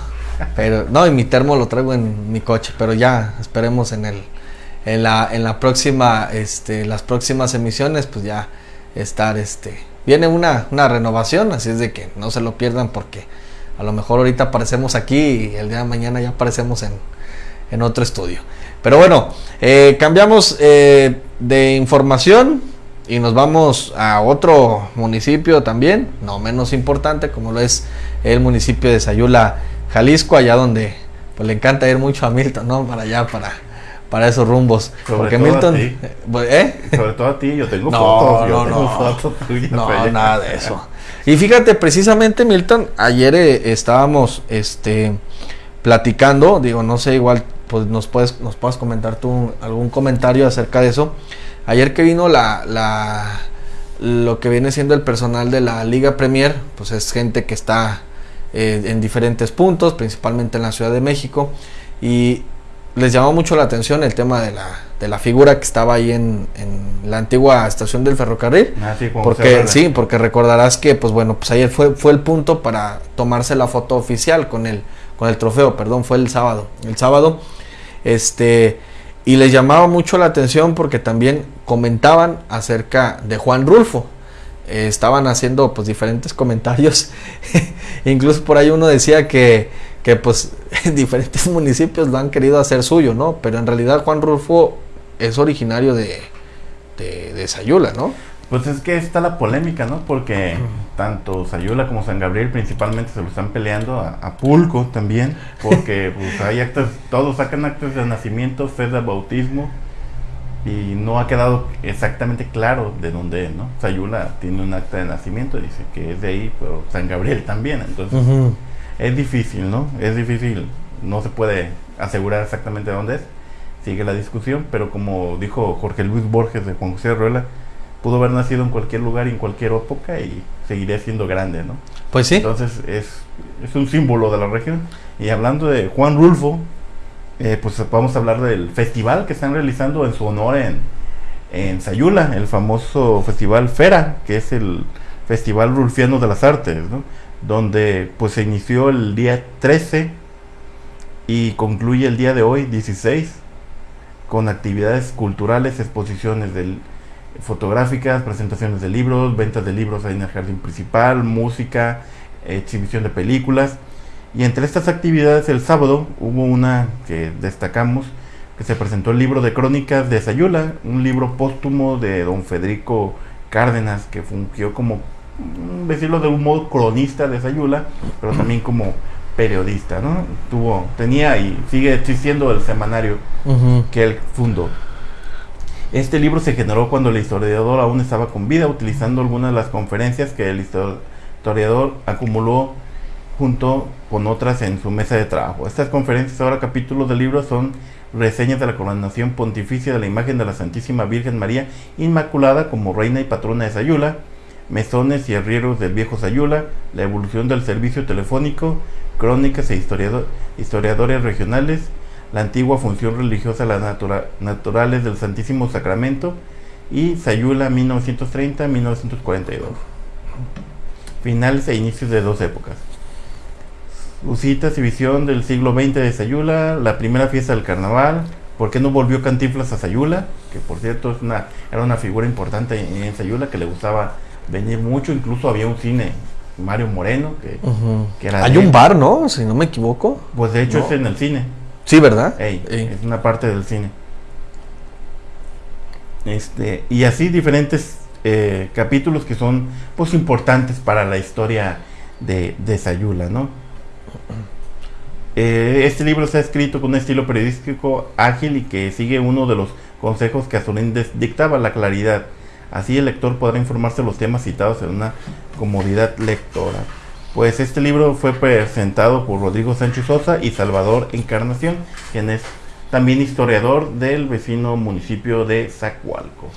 Speaker 1: Pero, no, y mi termo lo traigo en mi coche, pero ya esperemos en el, en la, en la próxima, este, las próximas emisiones, pues ya estar, este, viene una, una renovación, así es de que no se lo pierdan porque a lo mejor ahorita aparecemos aquí y el día de mañana ya aparecemos en, en otro estudio. Pero bueno, eh, cambiamos eh, de información y nos vamos a otro municipio también, no menos importante, como lo es el municipio de Sayula, Jalisco, allá donde pues le encanta ir mucho a Milton, ¿no? Para allá, para, para esos rumbos.
Speaker 2: Sobre
Speaker 1: Porque
Speaker 2: todo a
Speaker 1: Milton,
Speaker 2: ti.
Speaker 1: ¿eh?
Speaker 2: Sobre todo a ti, yo tengo
Speaker 1: No,
Speaker 2: fotos. Yo
Speaker 1: no,
Speaker 2: tengo
Speaker 1: no.
Speaker 2: fotos tuyas,
Speaker 1: No, nada de eso. Y fíjate, precisamente, Milton, ayer eh, estábamos este, platicando, digo, no sé, igual pues nos puedes, nos puedes comentar tú algún comentario acerca de eso. Ayer que vino la, la lo que viene siendo el personal de la Liga Premier, pues es gente que está eh, en diferentes puntos, principalmente en la Ciudad de México, y les llamó mucho la atención el tema de la, de la figura que estaba ahí en, en la antigua estación del ferrocarril.
Speaker 2: Ah, sí,
Speaker 1: Porque sí, porque recordarás que pues bueno, pues ayer fue fue el punto para tomarse la foto oficial con el con el trofeo, perdón, fue el sábado. El sábado este y les llamaba mucho la atención porque también comentaban acerca de Juan Rulfo. Eh, estaban haciendo pues diferentes comentarios. *laughs* Incluso por ahí uno decía que que pues *laughs* diferentes municipios lo han querido hacer suyo, ¿no? Pero en realidad Juan Rulfo es originario de de, de Sayula, ¿no?
Speaker 2: Pues es que está la polémica, ¿no? Porque tanto Sayula como San Gabriel principalmente se lo están peleando a, a Pulco también, porque *laughs* pues hay actas, todos sacan actas de nacimiento, fe de bautismo, y no ha quedado exactamente claro de dónde es, ¿no? Sayula tiene un acta de nacimiento, dice que es de ahí, pero San Gabriel también, entonces es difícil, ¿no? Es difícil, no se puede asegurar exactamente dónde es, sigue la discusión, pero como dijo Jorge Luis Borges de Juan José Ruela, pudo haber nacido en cualquier lugar y en cualquier época y seguiría siendo grande, ¿no?
Speaker 1: Pues sí.
Speaker 2: Entonces es, es un símbolo de la región. Y hablando de Juan Rulfo, eh, pues vamos a hablar del festival que están realizando en su honor en, en Sayula, el famoso festival Fera, que es el Festival Rulfiano de las Artes, ¿no? Donde pues se inició el día 13 y concluye el día de hoy, 16, con actividades culturales, exposiciones del, fotográficas, presentaciones de libros, ventas de libros ahí en el jardín principal, música, exhibición de películas. Y entre estas actividades el sábado hubo una que destacamos, que se presentó el libro de crónicas de Sayula, un libro póstumo de don Federico Cárdenas, que fungió como, decirlo de un modo, cronista de Sayula, pero también como periodista, ¿no? Tuvo, tenía y sigue existiendo el semanario que él fundó. Este libro se generó cuando el historiador aún estaba con vida, utilizando algunas de las conferencias que el histo- historiador acumuló junto con otras en su mesa de trabajo. Estas conferencias, ahora capítulos del libro, son reseñas de la coronación pontificia de la imagen de la Santísima Virgen María Inmaculada como reina y patrona de Sayula, mesones y arrieros del viejo Sayula, la evolución del servicio telefónico, crónicas e historiado- historiadores regionales, la antigua función religiosa, las natura- naturales del Santísimo Sacramento y Sayula 1930-1942. Finales e inicios de dos épocas. Visitas y visión del siglo XX de Sayula, la primera fiesta del carnaval, ¿Por qué no volvió Cantinflas a Sayula? Que por cierto es una, era una figura importante en, Sayula que le gustaba venir mucho, incluso había un cine, Mario Moreno, que,
Speaker 1: era... Hay un bar, ¿no? Si no me equivoco.
Speaker 2: Pues de hecho es en el cine.
Speaker 1: Sí, ¿verdad?
Speaker 2: Es una parte del cine. Este, y así diferentes eh, capítulos que son pues importantes para la historia de, de Sayula, ¿no? Eh, este libro se ha escrito con un estilo periodístico ágil y que sigue uno de los consejos que Azorín dictaba, la claridad. Así el lector podrá informarse de los temas citados en una comodidad lectora. Pues este libro fue presentado por Rodrigo Sánchez Sosa y Salvador Encarnación, quien es también historiador del vecino municipio de Zacualco.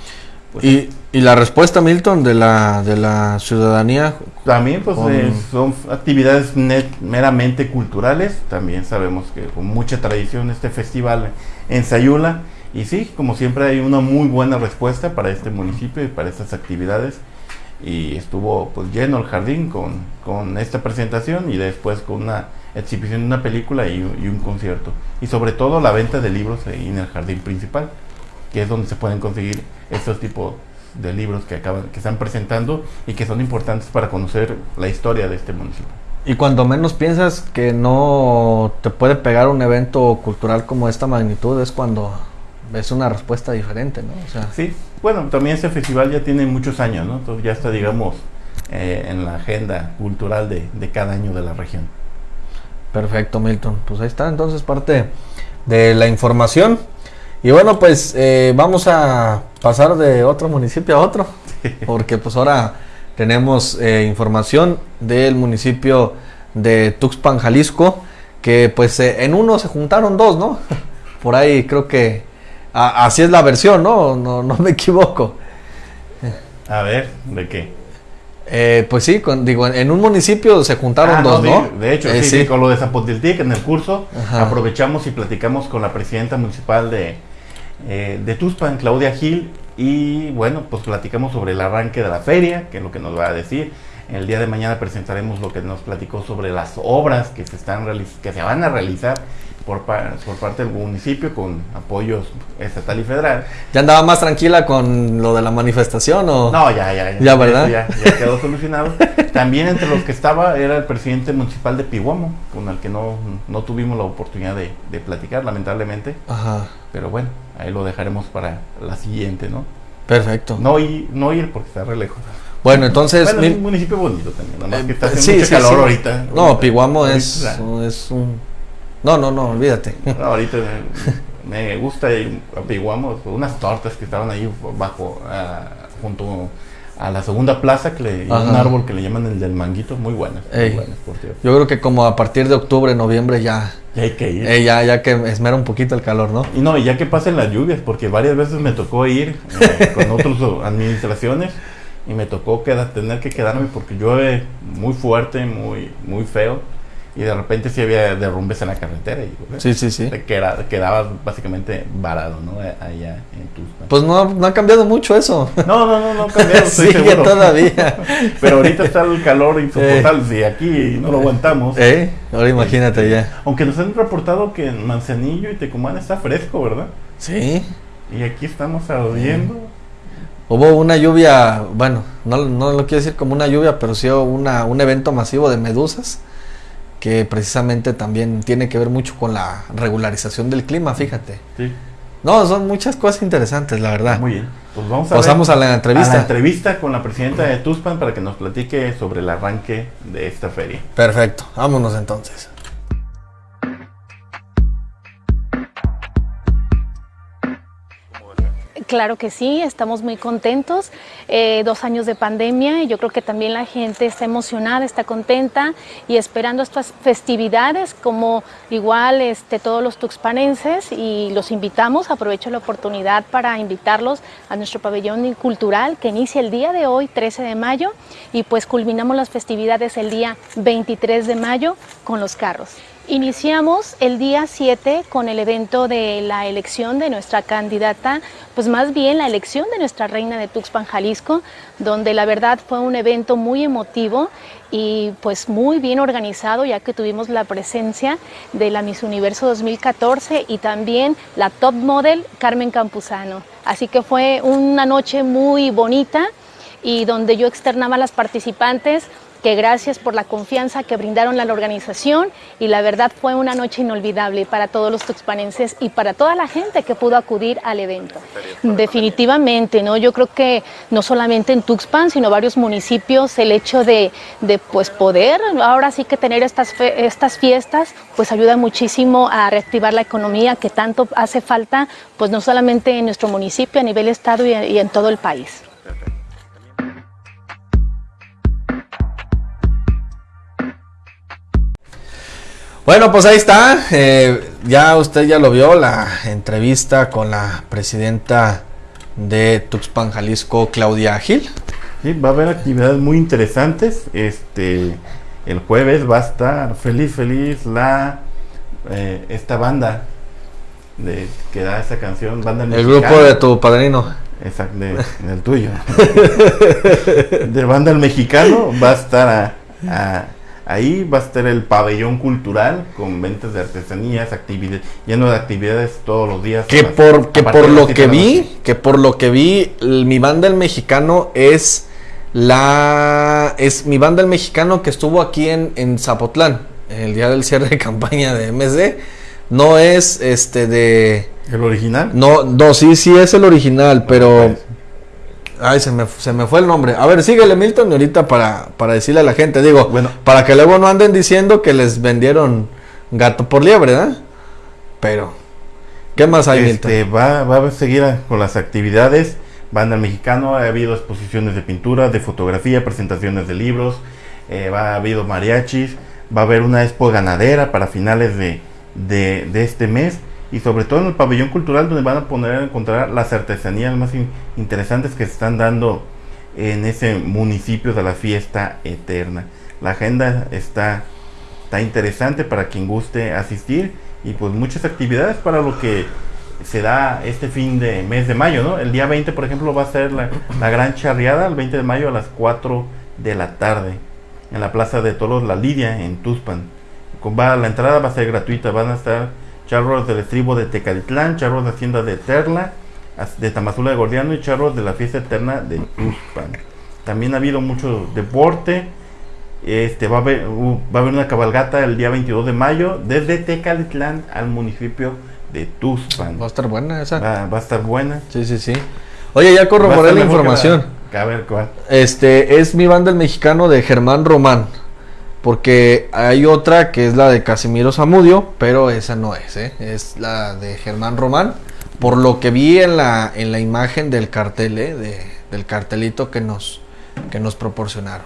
Speaker 1: Pues y, y, la respuesta, Milton, de la, de la ciudadanía.
Speaker 2: También, pues eh, son actividades meramente culturales. También sabemos que con mucha tradición este festival en Sayula. Y sí, como siempre, hay una muy buena respuesta para este municipio y para estas actividades y estuvo pues lleno el jardín con, con esta presentación y después con una exhibición de una película y, un concierto. Y sobre todo la venta de libros en el jardín principal, que es donde se pueden conseguir estos tipos de libros que acaban que están presentando y que son importantes para conocer la historia de este municipio.
Speaker 1: Y cuando menos piensas que no te puede pegar un evento cultural como esta magnitud es cuando es una respuesta diferente, ¿no? O
Speaker 2: sea, sí, bueno, también este festival ya tiene muchos años, ¿no? Entonces ya está, digamos, eh, en la agenda cultural de, cada año de la región.
Speaker 1: Perfecto, Milton. Pues ahí está entonces parte de la información. Y bueno, pues eh, vamos a pasar de otro municipio a otro, *laughs* porque pues ahora tenemos eh, información del municipio de Tuxpan, Jalisco, que pues en uno se juntaron dos, ¿no? *laughs* Por ahí creo que así es la versión, ¿no? No, no me equivoco.
Speaker 2: A ver, ¿de qué?
Speaker 1: Eh, pues sí, digo, en un municipio se juntaron ah, dos, ¿no?
Speaker 2: de hecho, eh, sí, con lo de Zapotiltic en el curso aprovechamos y platicamos con la presidenta municipal de, eh, de Tuspan, Claudia Gil, y bueno, pues platicamos sobre el arranque de la feria, que es lo que nos va a decir. El día de mañana presentaremos lo que nos platicó sobre las obras que se, están que se van a realizar por, por parte del municipio con apoyos estatal y federal.
Speaker 1: ¿Ya andaba más tranquila con lo de la manifestación o...?
Speaker 2: No, ya, ya. Ya,
Speaker 1: ¿Ya verdad?
Speaker 2: Ya, *laughs* quedó solucionado. También entre los que estaba era el presidente municipal de Pihuamo, con el que no, no tuvimos la oportunidad de, de platicar, lamentablemente. Ajá. Pero bueno, ahí lo dejaremos para la siguiente, ¿no?
Speaker 1: Perfecto.
Speaker 2: No ir, no ir porque está re lejos.
Speaker 1: Bueno, entonces.
Speaker 2: Bueno, es un municipio bonito también, nada más que está eh, haciendo mucho calor ahorita.
Speaker 1: No, Pihuamo es, es un no, no, no, olvídate.
Speaker 2: ahorita me, gusta y apiguamos unas tortas que estaban ahí bajo, ah, junto a la segunda plaza, que le, un árbol que le llaman el del manguito, muy buenas.
Speaker 1: Yo creo que como a partir de octubre, noviembre ya...
Speaker 2: Ya hay que ir.
Speaker 1: ya, ya que esmera un poquito el calor, ¿no?
Speaker 2: Y no, y ya que pasen las lluvias, porque varias veces me tocó ir eh, *laughs* con otras administraciones y me tocó quedar, tener que quedarme porque llueve muy fuerte, muy, muy feo y de repente sí había derrumbes en la carretera y
Speaker 1: sí, sí, sí.
Speaker 2: Te quedabas básicamente varado, ¿no? Allá en Tuxpan.
Speaker 1: Pues no, no ha cambiado mucho eso.
Speaker 2: No, no, no, no ha cambiado, *laughs*
Speaker 1: Sigue todavía. *laughs*
Speaker 2: Pero ahorita está el calor insoportable, si aquí no lo aguantamos.
Speaker 1: ¿Eh? Ahora imagínate ya.
Speaker 2: Aunque nos han reportado que en Manzanillo y Tecumán está fresco, ¿verdad?
Speaker 1: Sí.
Speaker 2: Y aquí estamos ardiendo.
Speaker 1: Hubo una lluvia, bueno, no, no lo quiero decir como una lluvia, pero sí una, un evento masivo de medusas que precisamente también tiene que ver mucho con la regularización del clima, fíjate. Sí. No, son muchas cosas interesantes, la verdad.
Speaker 2: Muy bien. Pues vamos a
Speaker 1: Pasamos a la entrevista. A
Speaker 2: la entrevista con la presidenta de Tuspan para que nos platique sobre el arranque de esta feria.
Speaker 1: Perfecto, vámonos entonces.
Speaker 5: Claro que sí, estamos muy contentos. Eh, dos años de pandemia y yo creo que también la gente está emocionada, está contenta y esperando estas festividades como igual este, todos los tuxpanenses y los invitamos, aprovecho la oportunidad para invitarlos a nuestro pabellón cultural que inicia el día de hoy, 13 de mayo, y pues culminamos las festividades el día 23 de mayo con los carros. Iniciamos el día 7 con el evento de la elección de nuestra candidata, pues más bien la elección de nuestra reina de Tuxpan, Jalisco, donde la verdad fue un evento muy emotivo y pues muy bien organizado ya que tuvimos la presencia de la Miss Universo 2014 y también la top model Carmen Campuzano. Así que fue una noche muy bonita y donde yo externaba a las participantes que gracias por la confianza que brindaron a la organización y la verdad fue una noche inolvidable para todos los tuxpanenses y para toda la gente que pudo acudir al evento. Definitivamente, ¿no? Yo creo que no solamente en Tuxpan, sino varios municipios, el hecho de, de pues poder ahora sí que tener estas, estas fiestas, pues ayuda muchísimo a reactivar la economía que tanto hace falta, pues no solamente en nuestro municipio, a nivel estado y, y en todo el país.
Speaker 1: Bueno, pues ahí está. Eh, ya usted ya lo vio, la entrevista con la presidenta de Tuxpan, Jalisco, Claudia Gil.
Speaker 2: Sí, va a haber actividades muy interesantes. Este, el jueves va a estar feliz, feliz la eh, esta banda de que da esa canción, banda
Speaker 1: El grupo de tu padrino.
Speaker 2: Exacto, de, *laughs* del tuyo. de banda el mexicano va a estar a, a Ahí va a estar el pabellón cultural con ventas de artesanías, actividades, lleno de actividades todos los días.
Speaker 1: Que por, que por lo que vi, que por lo que vi, mi banda el mexicano es la es mi banda el mexicano que estuvo aquí en, en Zapotlán, el día del cierre de *laughs* campaña de MSD. No es este de.
Speaker 2: ¿El original?
Speaker 1: No, no, sí, sí es el original, pero. Pues, Ay, se me, se me fue el nombre. A ver, síguele Milton y ahorita para, para decirle a la gente, digo, bueno, para que luego no anden diciendo que les vendieron gato por liebre, ¿eh? Pero, ¿qué más hay,
Speaker 2: este, Milton? Va, va a seguir con las actividades. Banda Mexicano, ha habido exposiciones de pintura, de fotografía, presentaciones de libros, eh, va, ha habido mariachis, va a haber una expo ganadera para finales de, de, de este mes y sobre todo en el pabellón cultural donde van a poner a encontrar las artesanías más interesantes que se están dando en ese municipio de la fiesta eterna. La agenda está, está interesante para quien guste asistir y pues muchas actividades para lo que se da este fin de mes de mayo, ¿no? El día 20, por ejemplo, va a ser la, gran charreada, el 20 de mayo a las 4 de la tarde, en la Plaza de Toros La Lidia, en Tuspan. La entrada va a ser gratuita, van a estar charros del estribo de Tecalitlán, charros de Hacienda de Terla, de Tamazula de Gordiano y charros de la fiesta eterna de Tuspan. También ha habido mucho deporte. Este va a haber uh, va a haber una cabalgata el día 22 de mayo desde Tecalitlán al municipio de Tuspan.
Speaker 1: Va a estar buena esa.
Speaker 2: Va, a estar buena.
Speaker 1: Sí, sí, sí. Oye, ya corroboré la información.
Speaker 2: a ver, ¿cuál?
Speaker 1: Este es mi banda el mexicano de Germán Román. Porque hay otra que es la de Casimiro Zamudio, pero esa no es, ¿eh? es la de Germán Román. Por lo que vi en la, en la imagen del cartel, ¿eh? de, del cartelito que nos, que nos proporcionaron.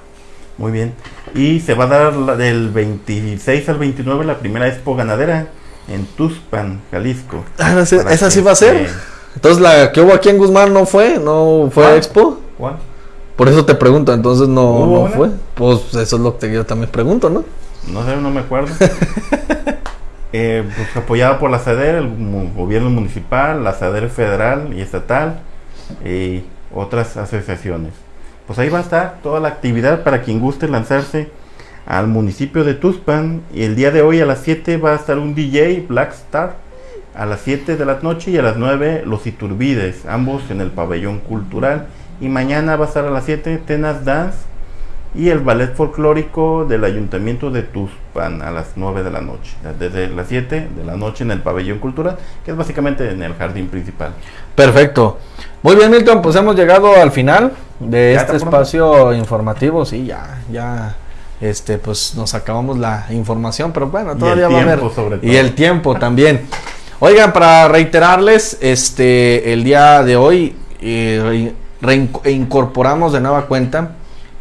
Speaker 2: Muy bien. Y se va a dar del 26 al 29 la primera expo ganadera en Tuspan, Jalisco.
Speaker 1: Ah, ¿Esa sí va a ser? Entonces la que hubo aquí en Guzmán no fue, no fue expo.
Speaker 2: ¿Cuál?
Speaker 1: Por eso te pregunto, entonces no, no fue. Pues eso es lo que yo también pregunto, ¿no?
Speaker 2: No sé, no me acuerdo. *laughs* eh, pues apoyado por la SADER, el gobierno municipal, la SADER federal y estatal y otras asociaciones. Pues ahí va a estar toda la actividad para quien guste lanzarse al municipio de Tuspan. Y el día de hoy a las 7 va a estar un DJ Black Star. A las 7 de la noche y a las 9 los Iturbides, ambos en el pabellón cultural. Y mañana va a estar a las 7 Tenas Dance y el ballet folclórico del ayuntamiento de Tuspan a las 9 de la noche. Desde las 7 de la noche en el pabellón cultural, que es básicamente en el jardín principal.
Speaker 1: Perfecto. Muy bien, Milton, pues hemos llegado al final de este espacio informativo. Sí, ya, ya este pues nos acabamos la información, pero bueno, todavía va a haber y el tiempo también. Oigan, para reiterarles, este el día de hoy eh, reincorporamos de nueva cuenta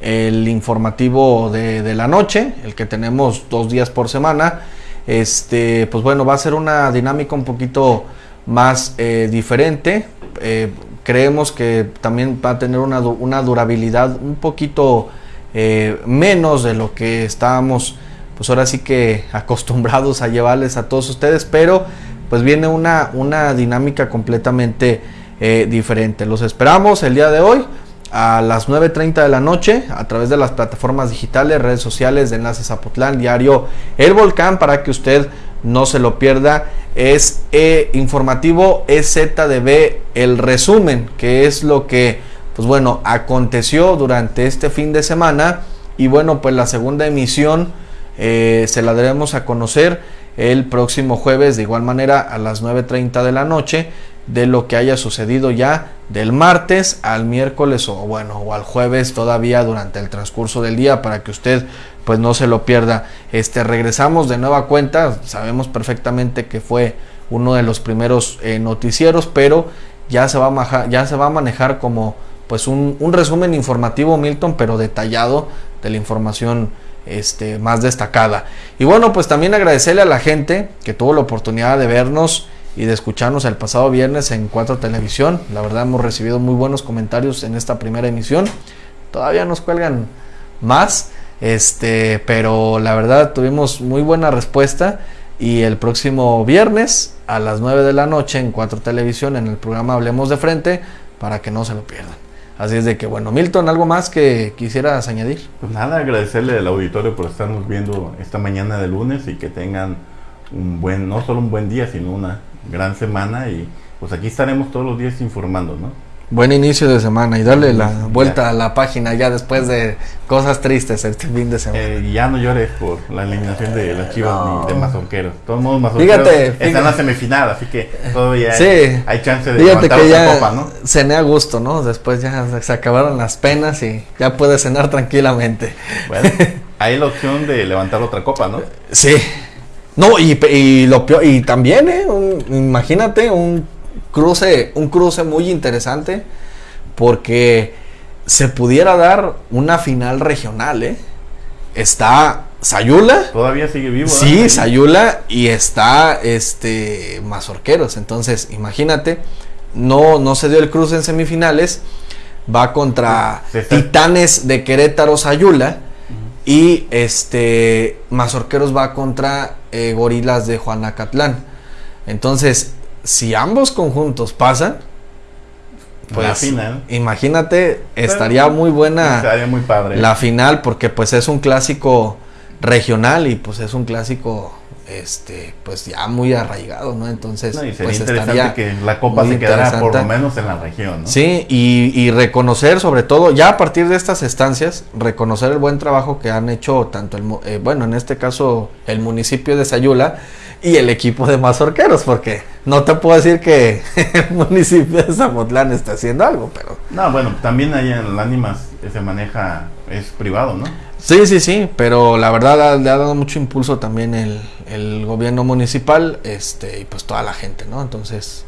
Speaker 1: el informativo de, la noche, el que tenemos dos días por semana. Este, pues bueno, va a ser una dinámica un poquito más eh, diferente. Eh, creemos que también va a tener una, una durabilidad un poquito eh, menos de lo que estábamos pues ahora sí que *laughs* acostumbrados a llevarles a todos ustedes, pero pues viene una, una dinámica completamente eh, diferente. Los esperamos el día de hoy a las 9.30 de la noche a través de las plataformas digitales, redes sociales de Enlace Zapotlán, diario El Volcán, para que usted no se lo pierda. Es eh, informativo EZDB, el resumen, que es lo que, pues bueno, aconteció durante este fin de semana. Y bueno, pues la segunda emisión eh, se la daremos a conocer el próximo jueves, de igual manera a las 9.30 de la noche de lo que haya sucedido ya del martes al miércoles o bueno o al jueves todavía durante el transcurso del día para que usted pues no se lo pierda. Este regresamos de nueva cuenta. Sabemos perfectamente que fue uno de los primeros eh, noticieros pero ya se va a manejar, ya se va a manejar como pues un, un resumen informativo Milton pero detallado de la información este, más destacada. Y bueno pues también agradecerle a la gente que tuvo la oportunidad de vernos y de escucharnos el pasado viernes en Cuatro Televisión. La verdad hemos recibido muy buenos comentarios en esta primera emisión. Todavía nos cuelgan más, este, pero la verdad tuvimos muy buena respuesta y el próximo viernes a las 9 de la noche en Cuatro Televisión en el programa Hablemos de Frente para que no se lo pierdan. Así es de que bueno, Milton, ¿algo más que quisieras añadir?
Speaker 2: Pues nada, agradecerle al auditorio por estarnos viendo esta mañana de lunes y que tengan un buen, no solo un buen día, sino una gran semana y pues aquí estaremos todos los días informando, ¿no?
Speaker 1: Buen inicio de semana y darle la vuelta a la página ya después de cosas tristes este fin de semana.
Speaker 2: Eh, ya no llores por la eliminación de las chivas ni de mazonqueros. Todos modos, mazonqueros
Speaker 1: Fíjate,
Speaker 2: están en la semifinal, así que todavía
Speaker 1: Sí.
Speaker 2: hay, hay chance de
Speaker 1: Fíjate
Speaker 2: levantar
Speaker 1: que
Speaker 2: otra
Speaker 1: ya
Speaker 2: copa, ¿no?
Speaker 1: cené a gusto, ¿no? Después ya se acabaron las penas y ya puede cenar tranquilamente.
Speaker 2: Bueno, *laughs* hay la opción de levantar otra copa, ¿no?
Speaker 1: Sí. No, y, y lo peor- y también, ¿eh? Un- imagínate un cruce, un cruce muy interesante porque se pudiera dar una final regional, ¿eh? Está Sayula,
Speaker 2: Todavía sigue vivo.
Speaker 1: sí,
Speaker 2: ¿eh?
Speaker 1: Sayula y está este Mazorqueros. Entonces, imagínate, no, no se dio el cruce en semifinales, va contra Titanes de Querétaro Sayula y este Mazorqueros va contra eh, Gorilas de Juanacatlán. Entonces, si ambos conjuntos pasan, pues
Speaker 2: la final.
Speaker 1: imagínate, estaría muy buena
Speaker 2: Estaría muy padre.
Speaker 1: la final porque pues es un clásico regional y pues es un clásico este pues ya muy arraigado, ¿no? Entonces,
Speaker 2: No, y sería
Speaker 1: pues
Speaker 2: interesante
Speaker 1: estaría
Speaker 2: que la copa se quedara por lo menos en la región, ¿no?
Speaker 1: Sí, y, y reconocer sobre todo, ya a partir de estas estancias, reconocer el buen trabajo que han hecho tanto el, eh, bueno, en este caso el municipio de Sayula y el equipo de Mazorqueros, porque no te puedo decir que *laughs* el municipio de Zapotlán está haciendo algo, pero
Speaker 2: No, bueno, también ahí en Lánimas se maneja, es privado, ¿no?
Speaker 1: Sí, sí, sí, pero la verdad le ha dado mucho impulso también el, el gobierno municipal, este, y pues toda la gente, ¿no? Entonces,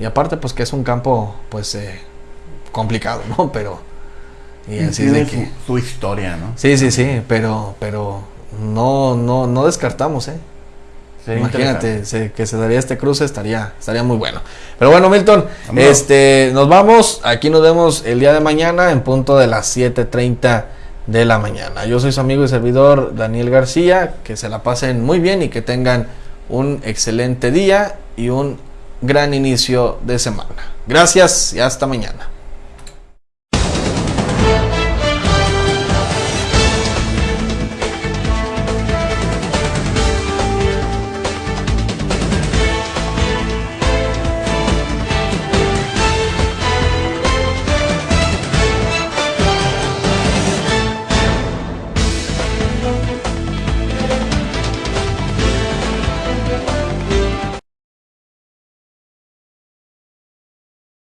Speaker 1: y aparte pues que es un campo pues eh, complicado, ¿no? *laughs* Pero, y así de que,
Speaker 2: su historia, ¿no?
Speaker 1: sí, sí, sí, pero, pero no, no, no descartamos, ¿eh?
Speaker 2: Sería
Speaker 1: Imagínate se- que se daría este cruce, estaría, estaría muy bueno. Pero bueno, Milton, este, nos vamos. Aquí nos vemos el día de mañana en punto de las 7:30 de la mañana. Yo soy su amigo y servidor Daniel García. Que se la pasen muy bien y que tengan un excelente día y un gran inicio de semana. Gracias y hasta mañana.